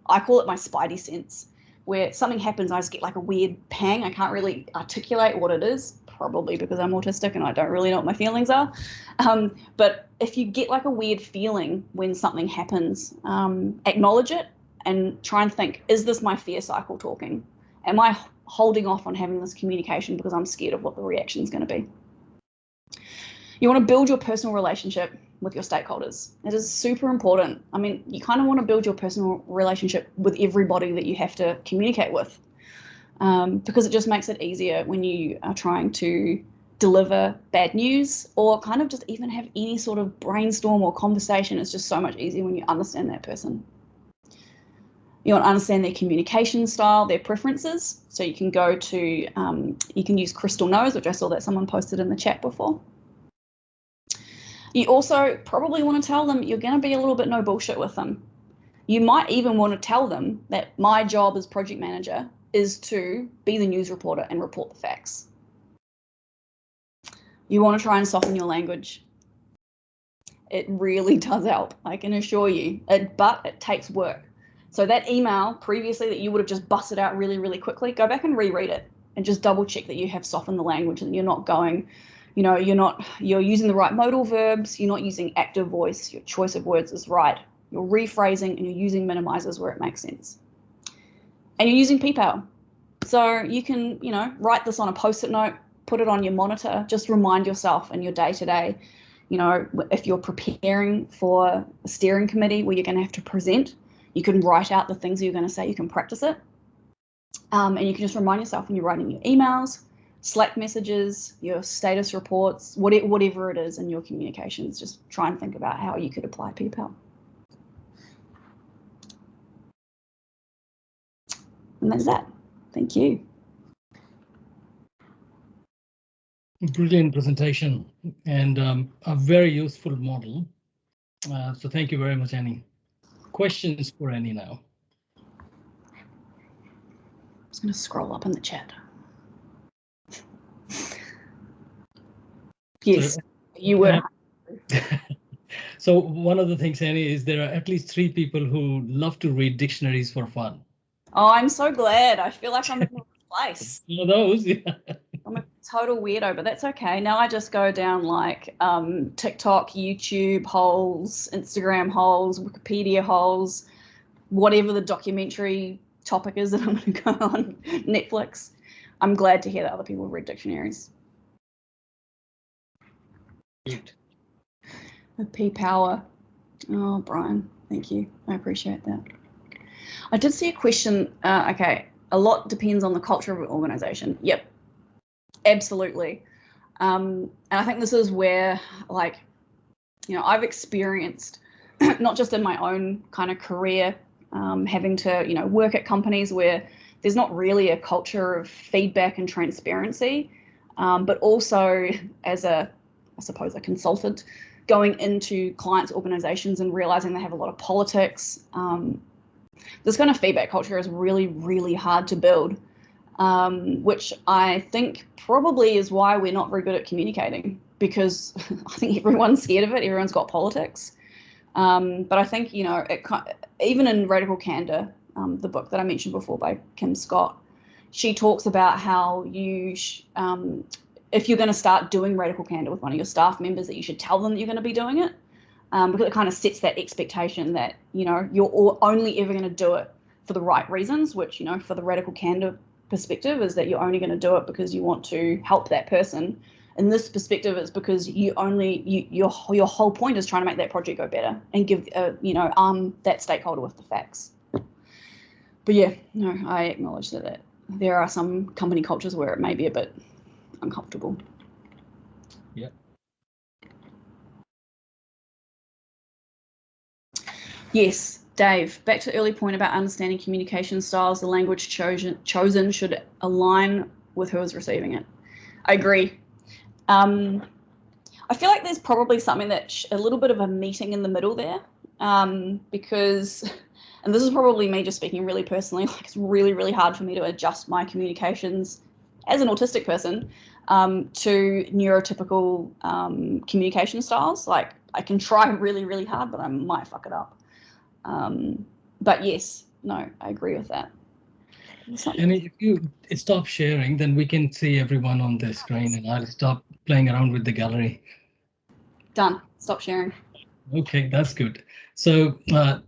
I call it my spidey sense, where something happens, I just get like a weird pang. I can't really articulate what it is, probably because I'm autistic and I don't really know what my feelings are. Um, but if you get like a weird feeling when something happens, um, acknowledge it and try and think, is this my fear cycle talking? Am I holding off on having this communication because I'm scared of what the reaction is going to be? You want to build your personal relationship with your stakeholders. It is super important. I mean, you kind of want to build your personal relationship with everybody that you have to communicate with um, because it just makes it easier when you are trying to deliver bad news or kind of just even have any sort of brainstorm or conversation. It's just so much easier when you understand that person. You want to understand their communication style, their preferences. So you can go to, um, you can use Crystal Knows, which I saw that someone posted in the chat before. You also probably want to tell them you're going to be a little bit no bullshit with them. You might even want to tell them that my job as project manager is to be the news reporter and report the facts. You want to try and soften your language. It really does help, I can assure you, it, but it takes work. So that email previously that you would have just busted out really, really quickly, go back and reread it and just double check that you have softened the language and you're not going, you know, you're not, you're using the right modal verbs, you're not using active voice, your choice of words is right. You're rephrasing and you're using minimizers where it makes sense. And you're using PPAL. So you can, you know, write this on a post-it note, put it on your monitor, just remind yourself in your day-to-day, -day, you know, if you're preparing for a steering committee where you're going to have to present, you can write out the things you're going to say, you can practice it. Um, and you can just remind yourself when you're writing your emails, Slack messages, your status reports, whatever, whatever it is in your communications, just try and think about how you could apply PPAL. And that's that. Thank you. Brilliant presentation and um, a very useful model. Uh, so thank you very much, Annie questions for Annie now? I'm just going to scroll up in the chat. Yes, you were. so one of the things, Annie, is there are at least three people who love to read dictionaries for fun. Oh, I'm so glad. I feel like I'm in the place. One of those, yeah. I'm a total weirdo, but that's okay. Now I just go down like um, TikTok, YouTube holes, Instagram holes, Wikipedia holes, whatever the documentary topic is that I'm going to go on Netflix. I'm glad to hear that other people read dictionaries. P power. Oh, Brian, thank you. I appreciate that. I did see a question. Uh, okay, a lot depends on the culture of an organization. Yep, absolutely. Um, and I think this is where, like, you know, I've experienced not just in my own kind of career, um, having to, you know, work at companies where there's not really a culture of feedback and transparency, um, but also as a, I suppose, a consultant, going into clients' organizations and realizing they have a lot of politics. Um, this kind of feedback culture is really, really hard to build um, which I think probably is why we're not very good at communicating because I think everyone's scared of it. Everyone's got politics. Um, but I think, you know, it, even in Radical Candor, um, the book that I mentioned before by Kim Scott, she talks about how you, um, if you're going to start doing Radical Candor with one of your staff members, that you should tell them that you're going to be doing it. Um, because it kind of sets that expectation that, you know, you're only ever going to do it for the right reasons, which, you know, for the Radical Candor perspective is that you're only going to do it because you want to help that person in this perspective, it's because you only you your your whole point is trying to make that project go better and give uh, you know arm that stakeholder with the facts. But yeah, no, I acknowledge that, that there are some company cultures where it may be a bit uncomfortable. Yeah. Yes, Dave, back to the early point about understanding communication styles, the language chosen, chosen should align with who is receiving it. I agree. Um, I feel like there's probably something that's a little bit of a meeting in the middle there um, because, and this is probably me just speaking really personally, like it's really, really hard for me to adjust my communications as an autistic person um, to neurotypical um, communication styles. Like I can try really, really hard, but I might fuck it up. Um, but yes, no, I agree with that. And if you stop sharing, then we can see everyone on the screen and I'll stop playing around with the gallery. Done. Stop sharing. Okay, that's good. So uh,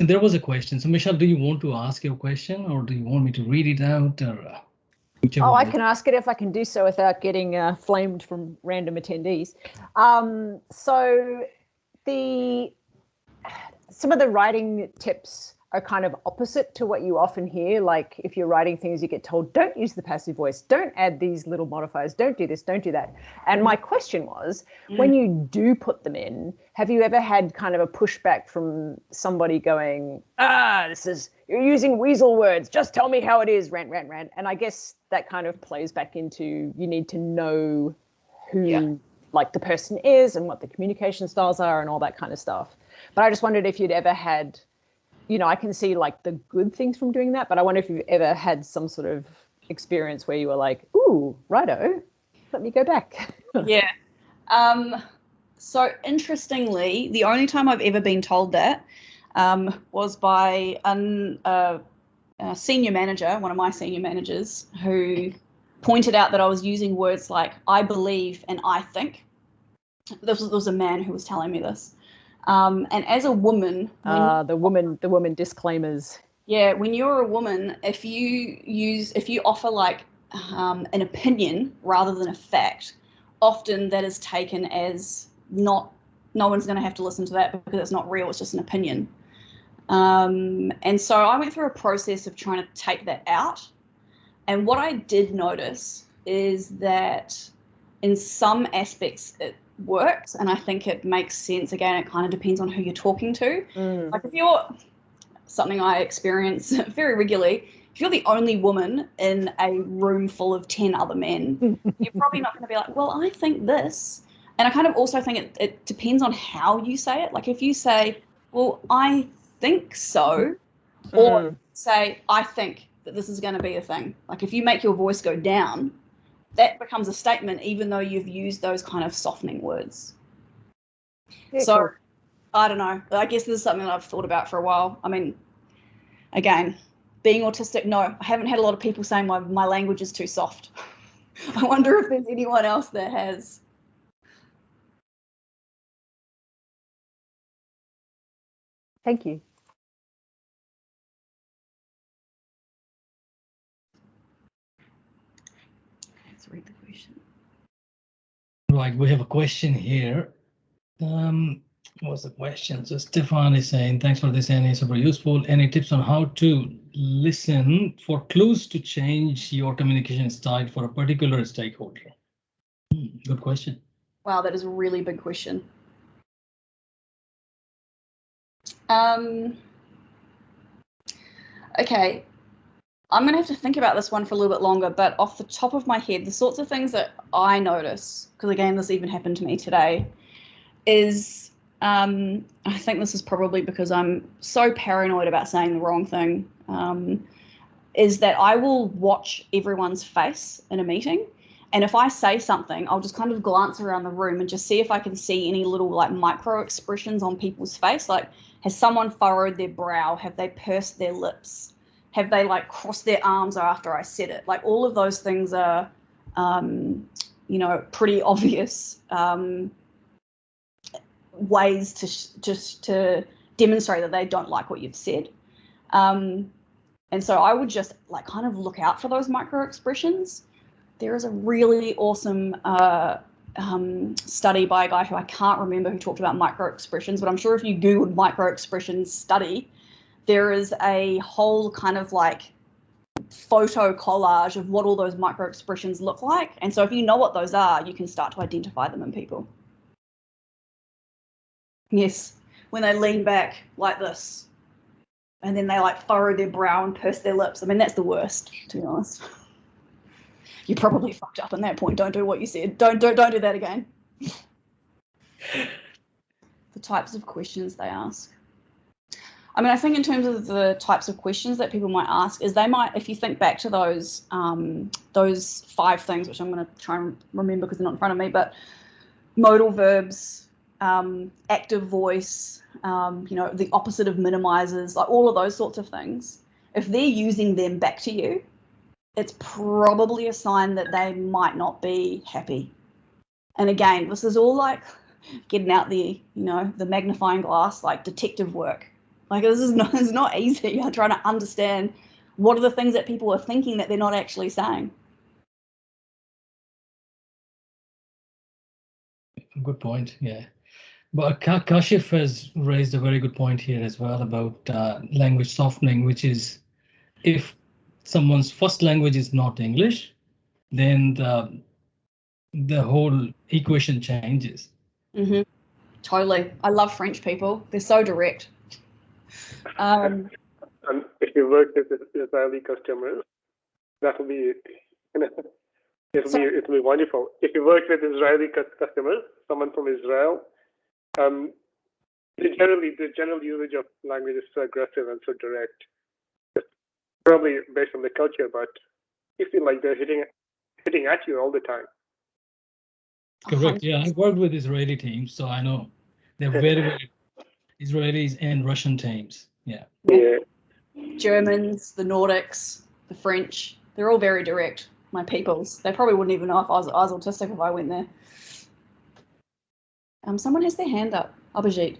there was a question. So Michelle, do you want to ask your question or do you want me to read it out or uh, Oh, I can ask it if I can do so without getting uh, flamed from random attendees. Um, so the some of the writing tips are kind of opposite to what you often hear. Like if you're writing things, you get told, don't use the passive voice, don't add these little modifiers, don't do this, don't do that. And my question was, mm. when you do put them in, have you ever had kind of a pushback from somebody going, ah, this is, you're using weasel words, just tell me how it is, rant, rant, rant. And I guess that kind of plays back into you need to know who yeah. like the person is and what the communication styles are and all that kind of stuff. But I just wondered if you'd ever had you know, I can see like the good things from doing that, but I wonder if you've ever had some sort of experience where you were like, ooh, righto, let me go back. yeah. Um, so interestingly, the only time I've ever been told that um, was by an, uh, a senior manager, one of my senior managers, who pointed out that I was using words like I believe and I think. This was, this was a man who was telling me this. Um, and as a woman, uh, the woman, the woman disclaimers. Yeah, when you're a woman, if you use, if you offer like um, an opinion rather than a fact, often that is taken as not. No one's going to have to listen to that because it's not real. It's just an opinion. Um, and so I went through a process of trying to take that out. And what I did notice is that in some aspects it works and I think it makes sense. Again, it kind of depends on who you're talking to. Mm. Like if you're something I experience very regularly, if you're the only woman in a room full of 10 other men, you're probably not going to be like, well, I think this. And I kind of also think it, it depends on how you say it. Like if you say, well, I think so, or mm. say, I think that this is going to be a thing. Like if you make your voice go down, that becomes a statement even though you've used those kind of softening words. Yeah, so cool. I don't know. I guess this is something that I've thought about for a while. I mean, again, being autistic, no, I haven't had a lot of people saying my, my language is too soft. I wonder if there's anyone else that has. Thank you. read the question. Right, we have a question here. Um, what's the question? So Stefan is saying, thanks for this, Annie, super useful. Any tips on how to listen for clues to change your communication style for a particular stakeholder? Hmm, good question. Wow, that is a really big question. Um, okay, I'm going to have to think about this one for a little bit longer, but off the top of my head, the sorts of things that I notice, because again, this even happened to me today, is um, I think this is probably because I'm so paranoid about saying the wrong thing, um, is that I will watch everyone's face in a meeting. And if I say something, I'll just kind of glance around the room and just see if I can see any little like micro expressions on people's face. Like, has someone furrowed their brow? Have they pursed their lips? Have they like crossed their arms after I said it? Like all of those things are, um, you know, pretty obvious um, ways to just to demonstrate that they don't like what you've said. Um, and so I would just like kind of look out for those micro expressions. There is a really awesome uh, um, study by a guy who I can't remember who talked about micro expressions, but I'm sure if you Googled micro expressions study, there is a whole kind of like photo collage of what all those micro expressions look like. And so if you know what those are, you can start to identify them in people. Yes, when they lean back like this, and then they like furrow their brow and purse their lips. I mean, that's the worst, to be honest. You probably fucked up in that point. Don't do what you said. Don't don't don't do that again. the types of questions they ask. I mean, I think in terms of the types of questions that people might ask, is they might, if you think back to those um, those five things, which I'm going to try and remember because they're not in front of me, but modal verbs, um, active voice, um, you know, the opposite of minimizers, like all of those sorts of things. If they're using them back to you, it's probably a sign that they might not be happy. And again, this is all like getting out the, you know, the magnifying glass, like detective work. Like this is not, it's not easy. I'm trying to understand what are the things that people are thinking that they're not actually saying. Good point. Yeah. But Kashif has raised a very good point here as well about uh, language softening, which is if someone's first language is not English, then the the whole equation changes. Mm -hmm. Totally. I love French people. They're so direct. Um, and if you work with Israeli customers, that will be it'll be it'll be wonderful. If you work with Israeli customers, someone from Israel, um, generally the general usage of language is so aggressive and so direct. It's probably based on the culture, but you feel like they're hitting hitting at you all the time. Correct. Yeah, I worked with Israeli teams, so I know they're very, very Israelis and Russian teams. Yeah. Yeah. Germans, the Nordics, the French, they're all very direct. My peoples. They probably wouldn't even know if I was, I was autistic if I went there. Um, someone has their hand up. Abhijit.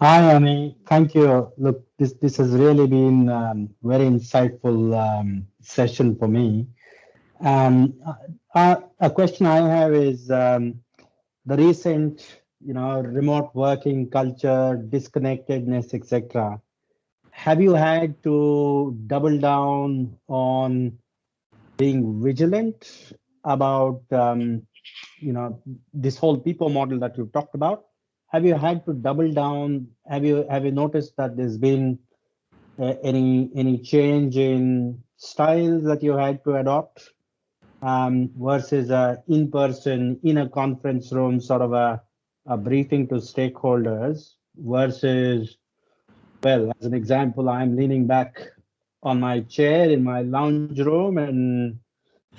Hi, Annie. Thank you. Look, this this has really been um, very insightful um, session for me. Um, uh, a question I have is um, the recent, you know, remote working culture, disconnectedness, etc. Have you had to double down on being vigilant about um, you know, this whole people model that you've talked about, have you had to double down? Have you have you noticed that there's been uh, any any change in styles that you had to adopt um, versus a in-person in a conference room sort of a, a briefing to stakeholders versus well as an example i'm leaning back on my chair in my lounge room and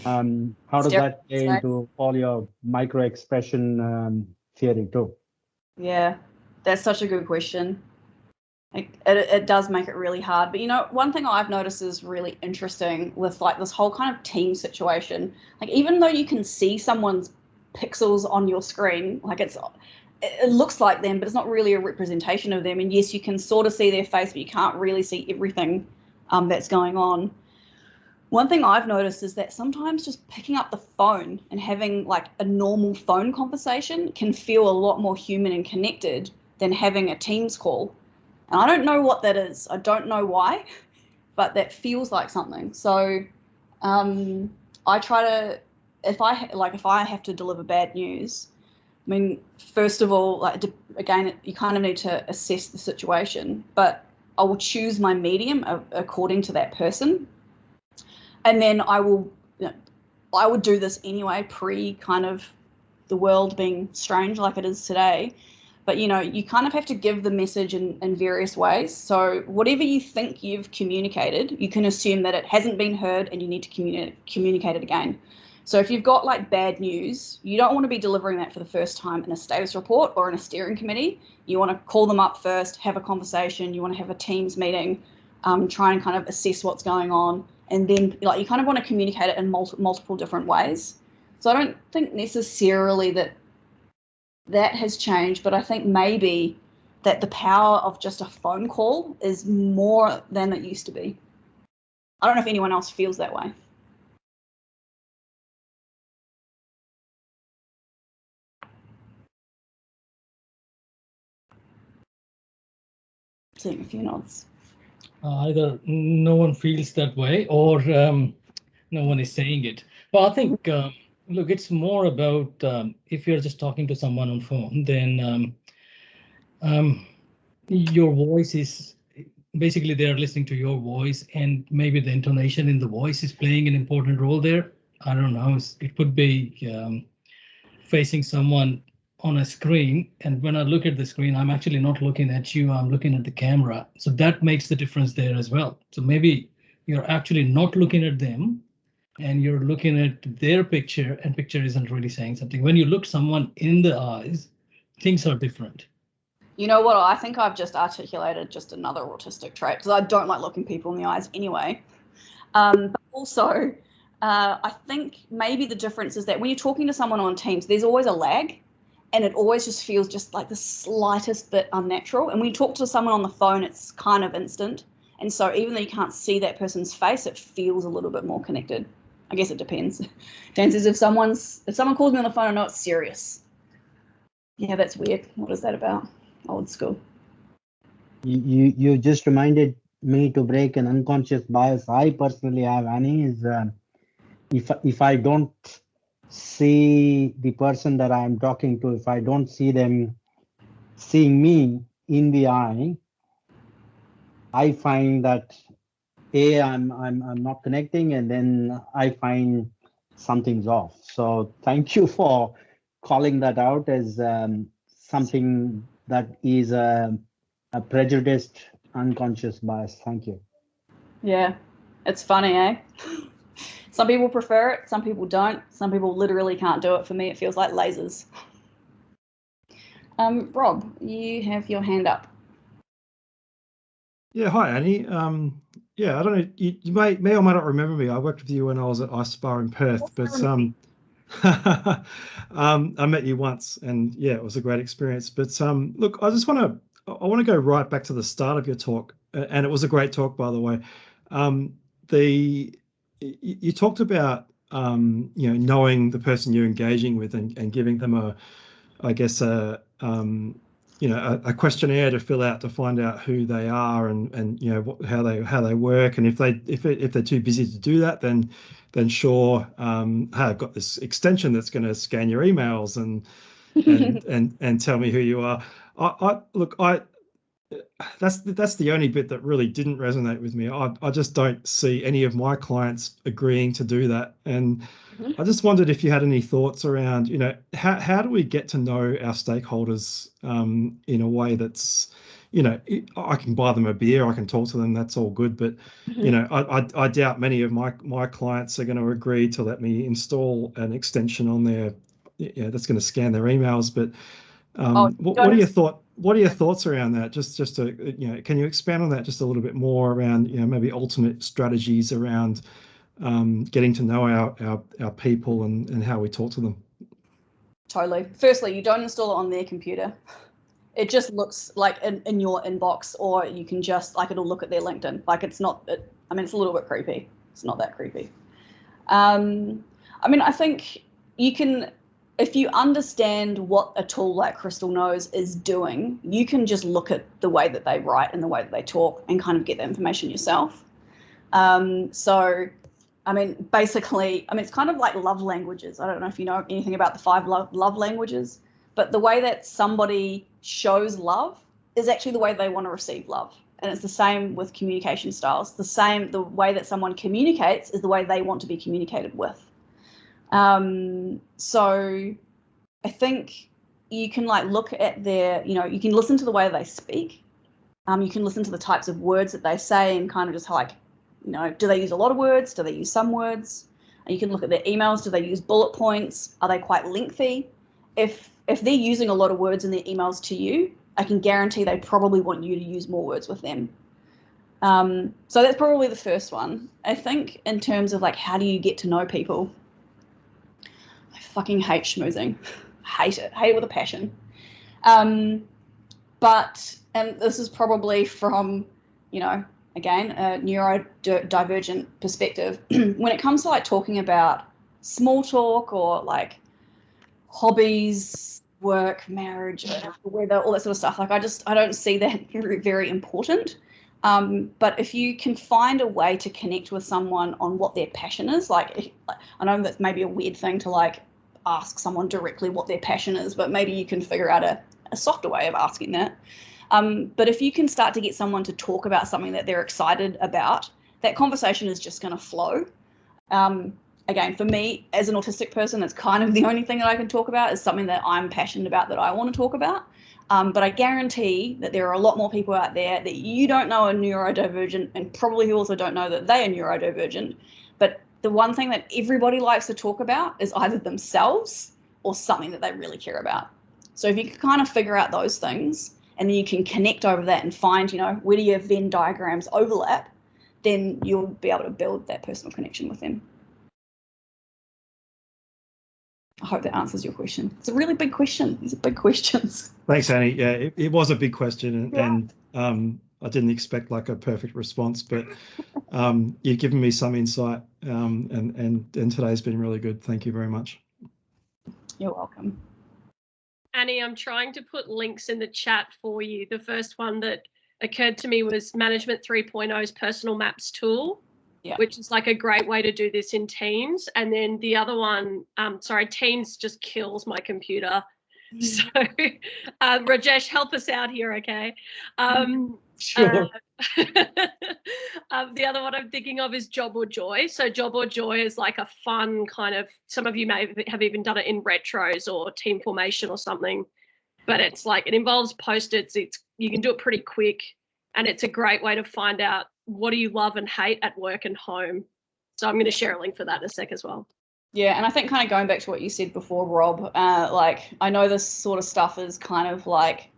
um, how does that play into all your micro expression um, theory too? Yeah, that's such a good question. It, it, it, does make it really hard. But you know, one thing I've noticed is really interesting with like this whole kind of team situation. Like even though you can see someone's pixels on your screen, like it's it looks like them, but it's not really a representation of them. And yes, you can sort of see their face, but you can't really see everything um, that's going on. One thing I've noticed is that sometimes just picking up the phone and having like a normal phone conversation can feel a lot more human and connected than having a Teams call. And I don't know what that is. I don't know why, but that feels like something. So um, I try to, if I like, if I have to deliver bad news, I mean, first of all, like again, you kind of need to assess the situation, but I will choose my medium according to that person and then I will, you know, I would do this anyway, pre kind of the world being strange like it is today. But you know, you kind of have to give the message in, in various ways. So whatever you think you've communicated, you can assume that it hasn't been heard and you need to communi- communicate it again. So if you've got like bad news, you don't want to be delivering that for the first time in a status report or in a steering committee. You want to call them up first, have a conversation. You want to have a teams meeting, um, try and kind of assess what's going on, and then like you kind of want to communicate it in multi- multiple different ways. So I don't think necessarily that that has changed, but I think maybe that the power of just a phone call is more than it used to be. I don't know if anyone else feels that way. Seeing a few nods. Uh, either no one feels that way or um, no one is saying it. But I think, um, look, it's more about um, if you're just talking to someone on phone, then um, um, your voice is basically they're listening to your voice and maybe the intonation in the voice is playing an important role there. I don't know. It could be um, facing someone on a screen and when I look at the screen, I'm actually not looking at you, I'm looking at the camera. So that makes the difference there as well. So maybe you're actually not looking at them and you're looking at their picture and picture isn't really saying something. When you look someone in the eyes, things are different. You know what? I think I've just articulated just another autistic trait because I don't like looking people in the eyes anyway. Um, but also, uh, I think maybe the difference is that when you're talking to someone on Teams, there's always a lag and it always just feels just like the slightest bit unnatural. And when you talk to someone on the phone, it's kind of instant. And so even though you can't see that person's face, it feels a little bit more connected. I guess it depends. Dan says if someone's if someone calls me on the phone, I know it's serious. Yeah, that's weird. What is that about? Old school. You, you, just reminded me to break an unconscious bias I personally have, Annie, is uh, if, if I don't see the person that I'm talking to, if I don't see them seeing me in the eye, I find that a I'm I'm I'm not connecting, and then I find something's off. So thank you for calling that out as um, something that is a, a prejudiced unconscious bias. Thank you. Yeah, it's funny, eh? Some people prefer it, some people don't. Some people literally can't do it. For me, it feels like lasers. Um, Rob, you have your hand up. Yeah, hi Annie. Um, yeah, I don't know. You, you may may or may not remember me. I worked with you when I was at ISPA in Perth, but um, um, I met you once, and yeah, it was a great experience. But um, look, I just want to I want to go right back to the start of your talk, and it was a great talk, by the way. Um, the you, you talked about um, you know knowing the person you're engaging with and, and giving them a, I guess a um, you know a, a, questionnaire to fill out to find out who they are and and you know what, how they how they work. And if they if it, if they're too busy to do that then then sure um hey, I've got this extension that's going to scan your emails and and and and tell me who you are. I, I look I that's that's the only bit that really didn't resonate with me I, I just don't see any of my clients agreeing to do that and Mm-hmm. I just wondered if you had any thoughts around, you know, how, how do we get to know our stakeholders um, in a way that's, you know, I can buy them a beer, I can talk to them, that's all good. But, mm-hmm. you know, I, I, I, doubt many of my, my clients are going to agree to let me install an extension on their, yeah, that's going to scan their emails. But um, oh, what, what are your thought? What are your thoughts around that? Just, just to, you know, can you expand on that just a little bit more around, you know, maybe alternate strategies around um, getting to know our, our, our people and, and how we talk to them. Totally. Firstly, you don't install it on their computer. It just looks like in, in your inbox, or you can just like it'll look at their LinkedIn. Like it's not. It, I mean, it's a little bit creepy. It's not that creepy. Um, I mean, I think you can, if you understand what a tool like Crystal Knows is doing, you can just look at the way that they write and the way that they talk and kind of get the information yourself. Um, so I mean, basically, I mean, it's kind of like love languages. I don't know if you know anything about the five love, love languages, but the way that somebody shows love is actually the way they want to receive love. And it's the same with communication styles. The same, the way that someone communicates is the way they want to be communicated with. Um, so I think you can like look at their, you know, you can listen to the way they speak. Um, you can listen to the types of words that they say and kind of just like you know, do they use a lot of words? Do they use some words? And you can look at their emails. Do they use bullet points? Are they quite lengthy? If if they're using a lot of words in their emails to you, I can guarantee they probably want you to use more words with them. Um, so that's probably the first one. I think in terms of like how do you get to know people? Fucking hate schmoozing. hate it. Hate it with a passion. Um, but and this is probably from you know again, a neurodivergent perspective, when it comes to like talking about small talk or like hobbies, work, marriage, weather, all that sort of stuff. Like I just I don't see that very, very important. Um, but if you can find a way to connect with someone on what their passion is, like I know that's maybe a weird thing to like ask someone directly what their passion is, but maybe you can figure out a, a softer way of asking that. Um, but if you can start to get someone to talk about something that they're excited about, that conversation is just going to flow. Um, again, for me as an autistic person, it's kind of the only thing that I can talk about is something that I'm passionate about that I want to talk about. Um, but I guarantee that there are a lot more people out there that you don't know are neurodivergent and probably who also don't know that they are neurodivergent. But the one thing that everybody likes to talk about is either themselves or something that they really care about. So if you can kind of figure out those things and then you can connect over that and find, you know, where do your Venn diagrams overlap, then you'll be able to build that personal connection with them. I hope that answers your question. It's a really big question. These are big questions. Thanks, Annie. Yeah, it, it was a big question, and, Yeah. and um, I didn't expect like a perfect response, but um, you've given me some insight, um, and and and today's been really good. Thank you very much. You're welcome. Annie, I'm trying to put links in the chat for you. The first one that occurred to me was Management 3.0's personal maps tool, Yeah. which is like a great way to do this in Teams. And then the other one, um, sorry, Teams just kills my computer. So, um, Rajesh, help us out here, okay? Um, Sure. uh, um, the other one I'm thinking of is Job or Joy. So Job or Joy is like a fun kind of. Some of you may have even done it in retros or team formation or something, but it's like it involves post-its. It's you can do it pretty quick, and it's a great way to find out what do you love and hate at work and home. So I'm going to share a link for that in a sec as well. Yeah, and I think kind of going back to what you said before, Rob, uh, like I know this sort of stuff is kind of like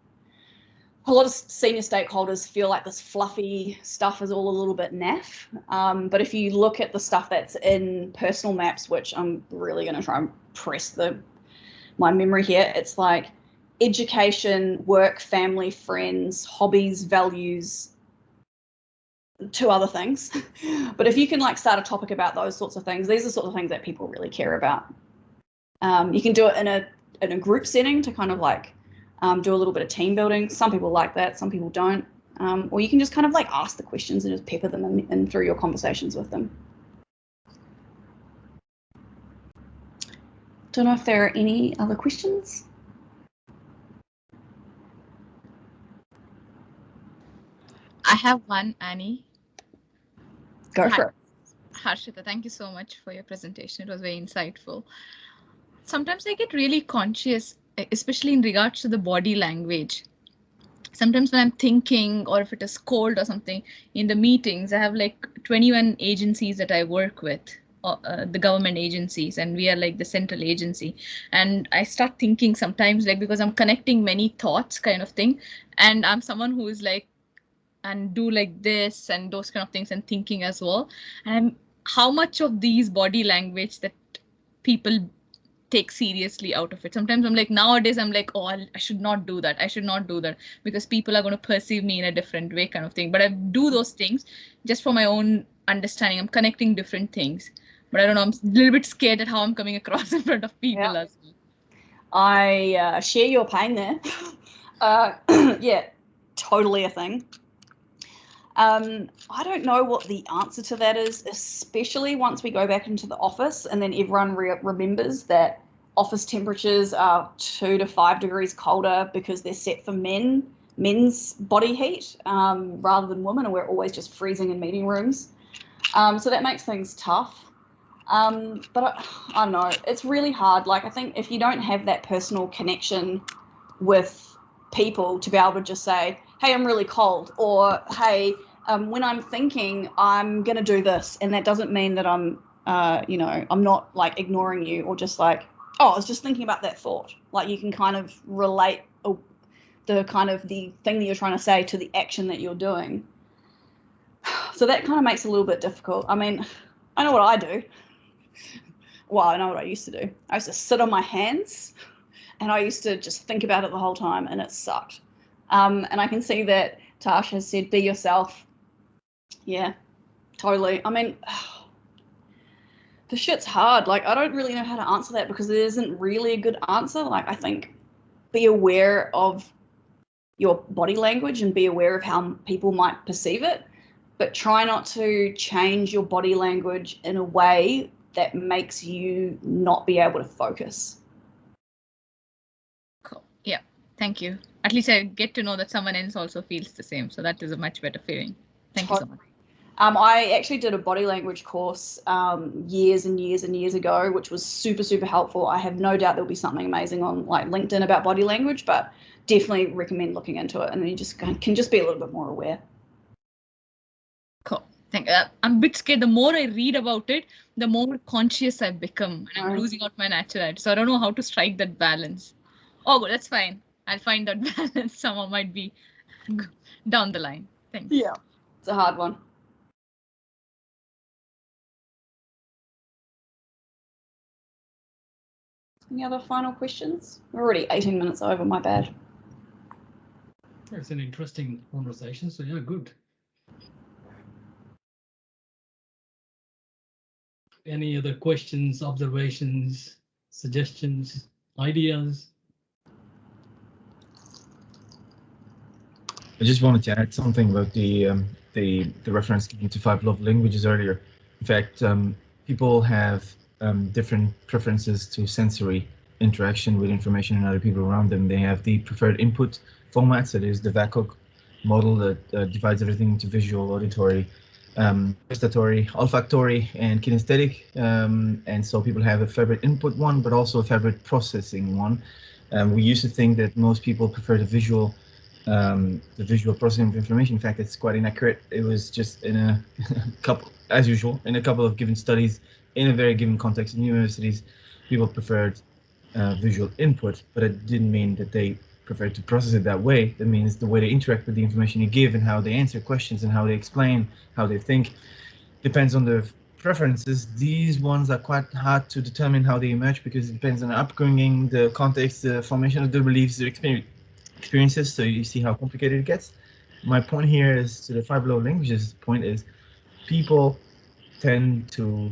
a lot of senior stakeholders feel like this fluffy stuff is all a little bit naff. Um, but if you look at the stuff that's in personal maps, which I'm really going to try and press the my memory here, it's like education, work, family, friends, hobbies, values, two other things. but if you can like start a topic about those sorts of things, these are sort of things that people really care about. Um, you can do it in a in a group setting to kind of like um, do a little bit of team building. Some people like that, some people don't. Um, or you can just kind of like ask the questions and just pepper them in, in through your conversations with them. Don't know if there are any other questions. I have one, Annie. Go for it. Harshita, thank you so much for your presentation. It was very insightful. Sometimes I get really conscious, especially in regards to the body language. Sometimes when I'm thinking, or if it is cold or something, in the meetings, I have like 21 agencies that I work with, uh, uh, the government agencies, and we are like the central agency. And I start thinking sometimes, like, because I'm connecting many thoughts kind of thing. And I'm someone who is like, and do like this and those kind of things and thinking as well and how much of these body language that people take seriously out of it sometimes i'm like nowadays i'm like oh I'll, i should not do that i should not do that because people are going to perceive me in a different way kind of thing but i do those things just for my own understanding i'm connecting different things but i don't know i'm a little bit scared at how i'm coming across in front of people Yeah. as well I uh, share your pain there. uh, yeah, totally a thing. Um, I don't know what the answer to that is, especially once we go back into the office and then everyone re- remembers that office temperatures are two to five degrees colder because they're set for men, men's body heat um, rather than women, and we're always just freezing in meeting rooms. Um, so that makes things tough. Um, but I, I don't know, it's really hard. Like, I think if you don't have that personal connection with people to be able to just say, hey, I'm really cold, or hey, um, when I'm thinking, I'm going to do this. And that doesn't mean that I'm, uh, you know, I'm not like ignoring you or just like, oh, I was just thinking about that thought. Like, you can kind of relate uh, the kind of the thing that you're trying to say to the action that you're doing. So that kind of makes it a little bit difficult. I mean, I know what I do. Well, I know what I used to do. I used to sit on my hands and I used to just think about it the whole time and it sucked. Um, and I can see that Tash has said, be yourself. Yeah, totally. I mean, the shit's hard. Like, I don't really know how to answer that because there isn't really a good answer. Like, I think be aware of your body language and be aware of how people might perceive it, but try not to change your body language in a way that makes you not be able to focus. Cool. Yeah. Thank you. At least I get to know that someone else also feels the same. So that is a much better feeling. Thank you so much. Um, I actually did a body language course um, years and years and years ago, which was super, super helpful. I have no doubt there'll be something amazing on like LinkedIn about body language, but definitely recommend looking into it. And then you just can, just be a little bit more aware. Cool. Thank uh, I'm a bit scared. The more I read about it, the more conscious I become and I'm Right. losing out my naturality. So I don't know how to strike that balance. Oh, but that's fine. I'll find that balance. Someone might be down the line. Thanks. Yeah. It's a hard one. Any other final questions? We're already 18 minutes over, my bad. It's an interesting conversation. So yeah, good. Any other questions, observations, suggestions, ideas? I just wanted to add something about the um, the the reference given to five love languages earlier. In fact, um, people have um, different preferences to sensory interaction with information and other people around them. They have the preferred input formats. That is the VAKOG model that uh, divides everything into visual, auditory, um, gustatory, olfactory, and kinesthetic. Um, and so people have a favorite input one, but also a favorite processing one. Um, we used to think that most people prefer the visual um, the visual processing of information. In fact, it's quite inaccurate. It was just in a couple, as usual, in a couple of given studies, in a very given context in universities, people preferred uh, visual input, but it didn't mean that they preferred to process it that way. That means the way they interact with the information you give and how they answer questions and how they explain, how they think, depends on their preferences. These ones are quite hard to determine how they emerge because it depends on the upbringing, the context, the formation of the beliefs, the experience experiences, so you see how complicated it gets. My point here is to the five love languages point is people tend to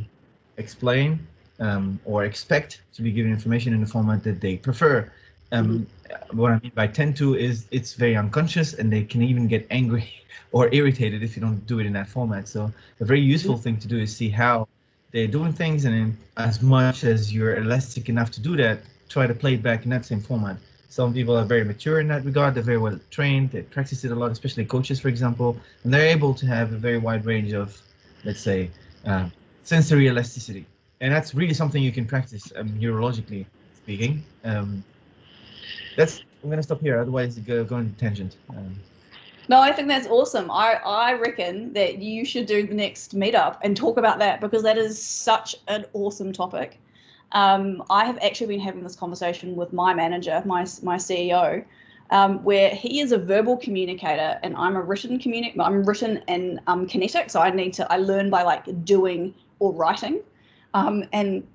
explain um, or expect to be given information in the format that they prefer. Um, What I mean by tend to is it's very unconscious and they can even get angry or irritated if you don't do it in that format. So a very useful thing to do is see how they're doing things and then as much as you're elastic enough to do that, try to play it back in that same format. Some people are very mature in that regard. They're very well trained. They practice it a lot, especially coaches, for example, and they're able to have a very wide range of, let's say, uh, sensory elasticity. And that's really something you can practice um, neurologically speaking. Um, that's I'm gonna stop here, otherwise go go on tangent. Um, No, I think that's awesome. I, I reckon that you should do the next meetup and talk about that because that is such an awesome topic. Um, I have actually been having this conversation with my manager, my my CEO, um, where he is a verbal communicator and I'm a written communic. I'm written and um, kinetic, so I need to I learn by like doing or writing, um, and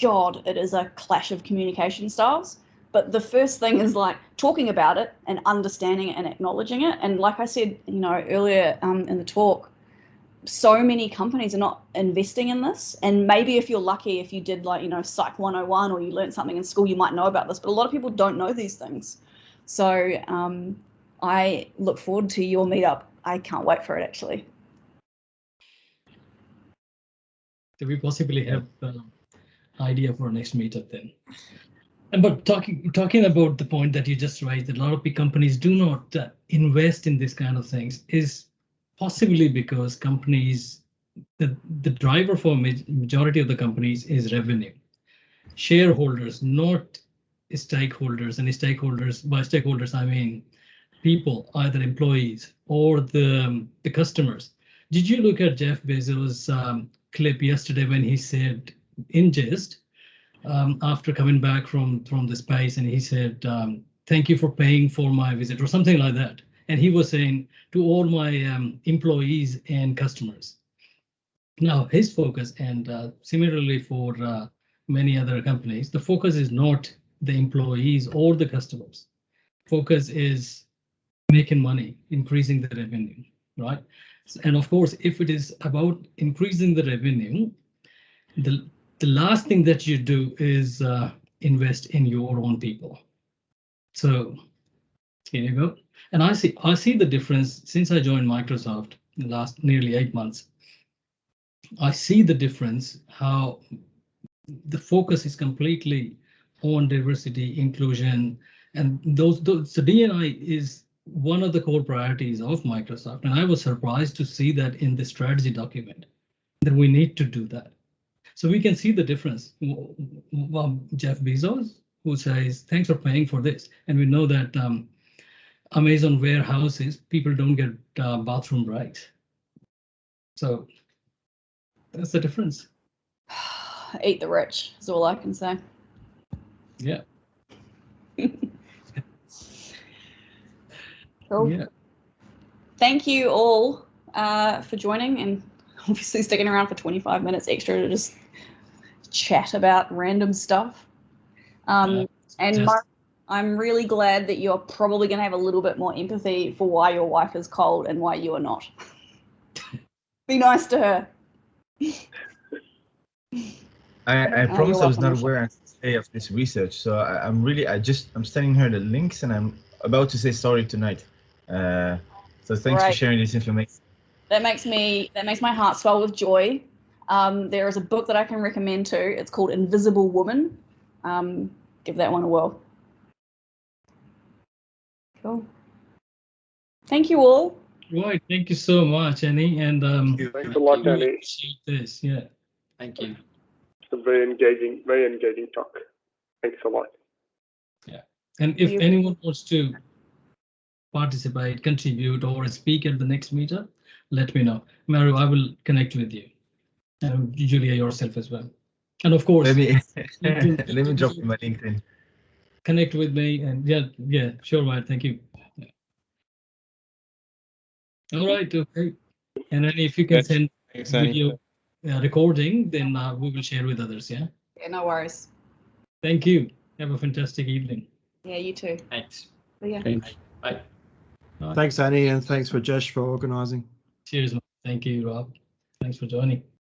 God, it is a clash of communication styles. But the first thing is like talking about it and understanding it and acknowledging it. And like I said, you know, earlier um, in the talk, so many companies are not investing in this. And maybe if you're lucky, if you did like, you know, Psych 101 or you learned something in school, you might know about this. But a lot of people don't know these things. So um, I look forward to your meetup. I can't wait for it actually. Do we possibly have um, idea for our next meetup then? And but talking talking about the point that you just raised, that a lot of big companies do not uh, invest in this kind of things is possibly because companies the the driver for majority of the companies is revenue. Shareholders, not stakeholders, and stakeholders by stakeholders I mean people, either employees or the the customers. Did you look at Jeff Bezos' um, clip yesterday when he said in jest um, after coming back from from the space and he said um, thank you for paying for my visit or something like that and he was saying to all my um, employees and customers. Now his focus and uh, similarly for uh, many other companies the focus is not the employees or the customers. Focus is making money increasing the revenue right? And of course, if it is about increasing the revenue, the, the last thing that you do is uh, invest in your own people. So go. And I see I see the difference since I joined Microsoft in the last nearly eight months. I see the difference how the focus is completely on diversity, inclusion, and those, those the DNI is one of the core priorities of Microsoft. And I was surprised to see that in the strategy document that we need to do that. So we can see the difference. W- w- um, Jeff Bezos, who says, thanks for paying for this. And we know that um, Amazon warehouses, people don't get uh, bathroom breaks. So that's the difference. Eat the rich is all I can say. Yeah. Cool. Yeah. Thank you all uh, for joining and obviously sticking around for 25 minutes extra to just chat about random stuff. Um, Yeah, and Mark, I'm really glad that you're probably going to have a little bit more empathy for why your wife is cold and why you are not. Be nice to her. I, I promise I was not aware of this research, so I, I'm really I just I'm sending her the links and I'm about to say sorry tonight. Uh, so thanks Right. for sharing this information. That makes me that makes my heart swell with joy. Um, there is a book that I can recommend too. It's called Invisible Woman. Um, give that one a whirl. Cool. Thank you all. Right. Thank you so much, Annie. And um, Thanks a lot, Annie. appreciate this. Yeah. Thank you. It's a very engaging, very engaging talk. Thanks a lot. Yeah. And if You- anyone wants to participate, contribute, or speak at the next meetup, let me know. Maru, I will connect with you. And Julia yourself as well. And of course, Let me let me drop you my LinkedIn. Connect with me and yeah, yeah, sure, right. Thank you. Yeah. All right. Okay. And then if you can Yes. send Thanks, video uh, recording, then uh, we will share with others. Yeah. Yeah, no worries. Thank you. Have a fantastic evening. Yeah, you too. Thanks. See ya. Thanks. Bye. Thanks, Annie, and thanks Rajesh for organising. Cheers. man. Thank you, Rob. Thanks for joining.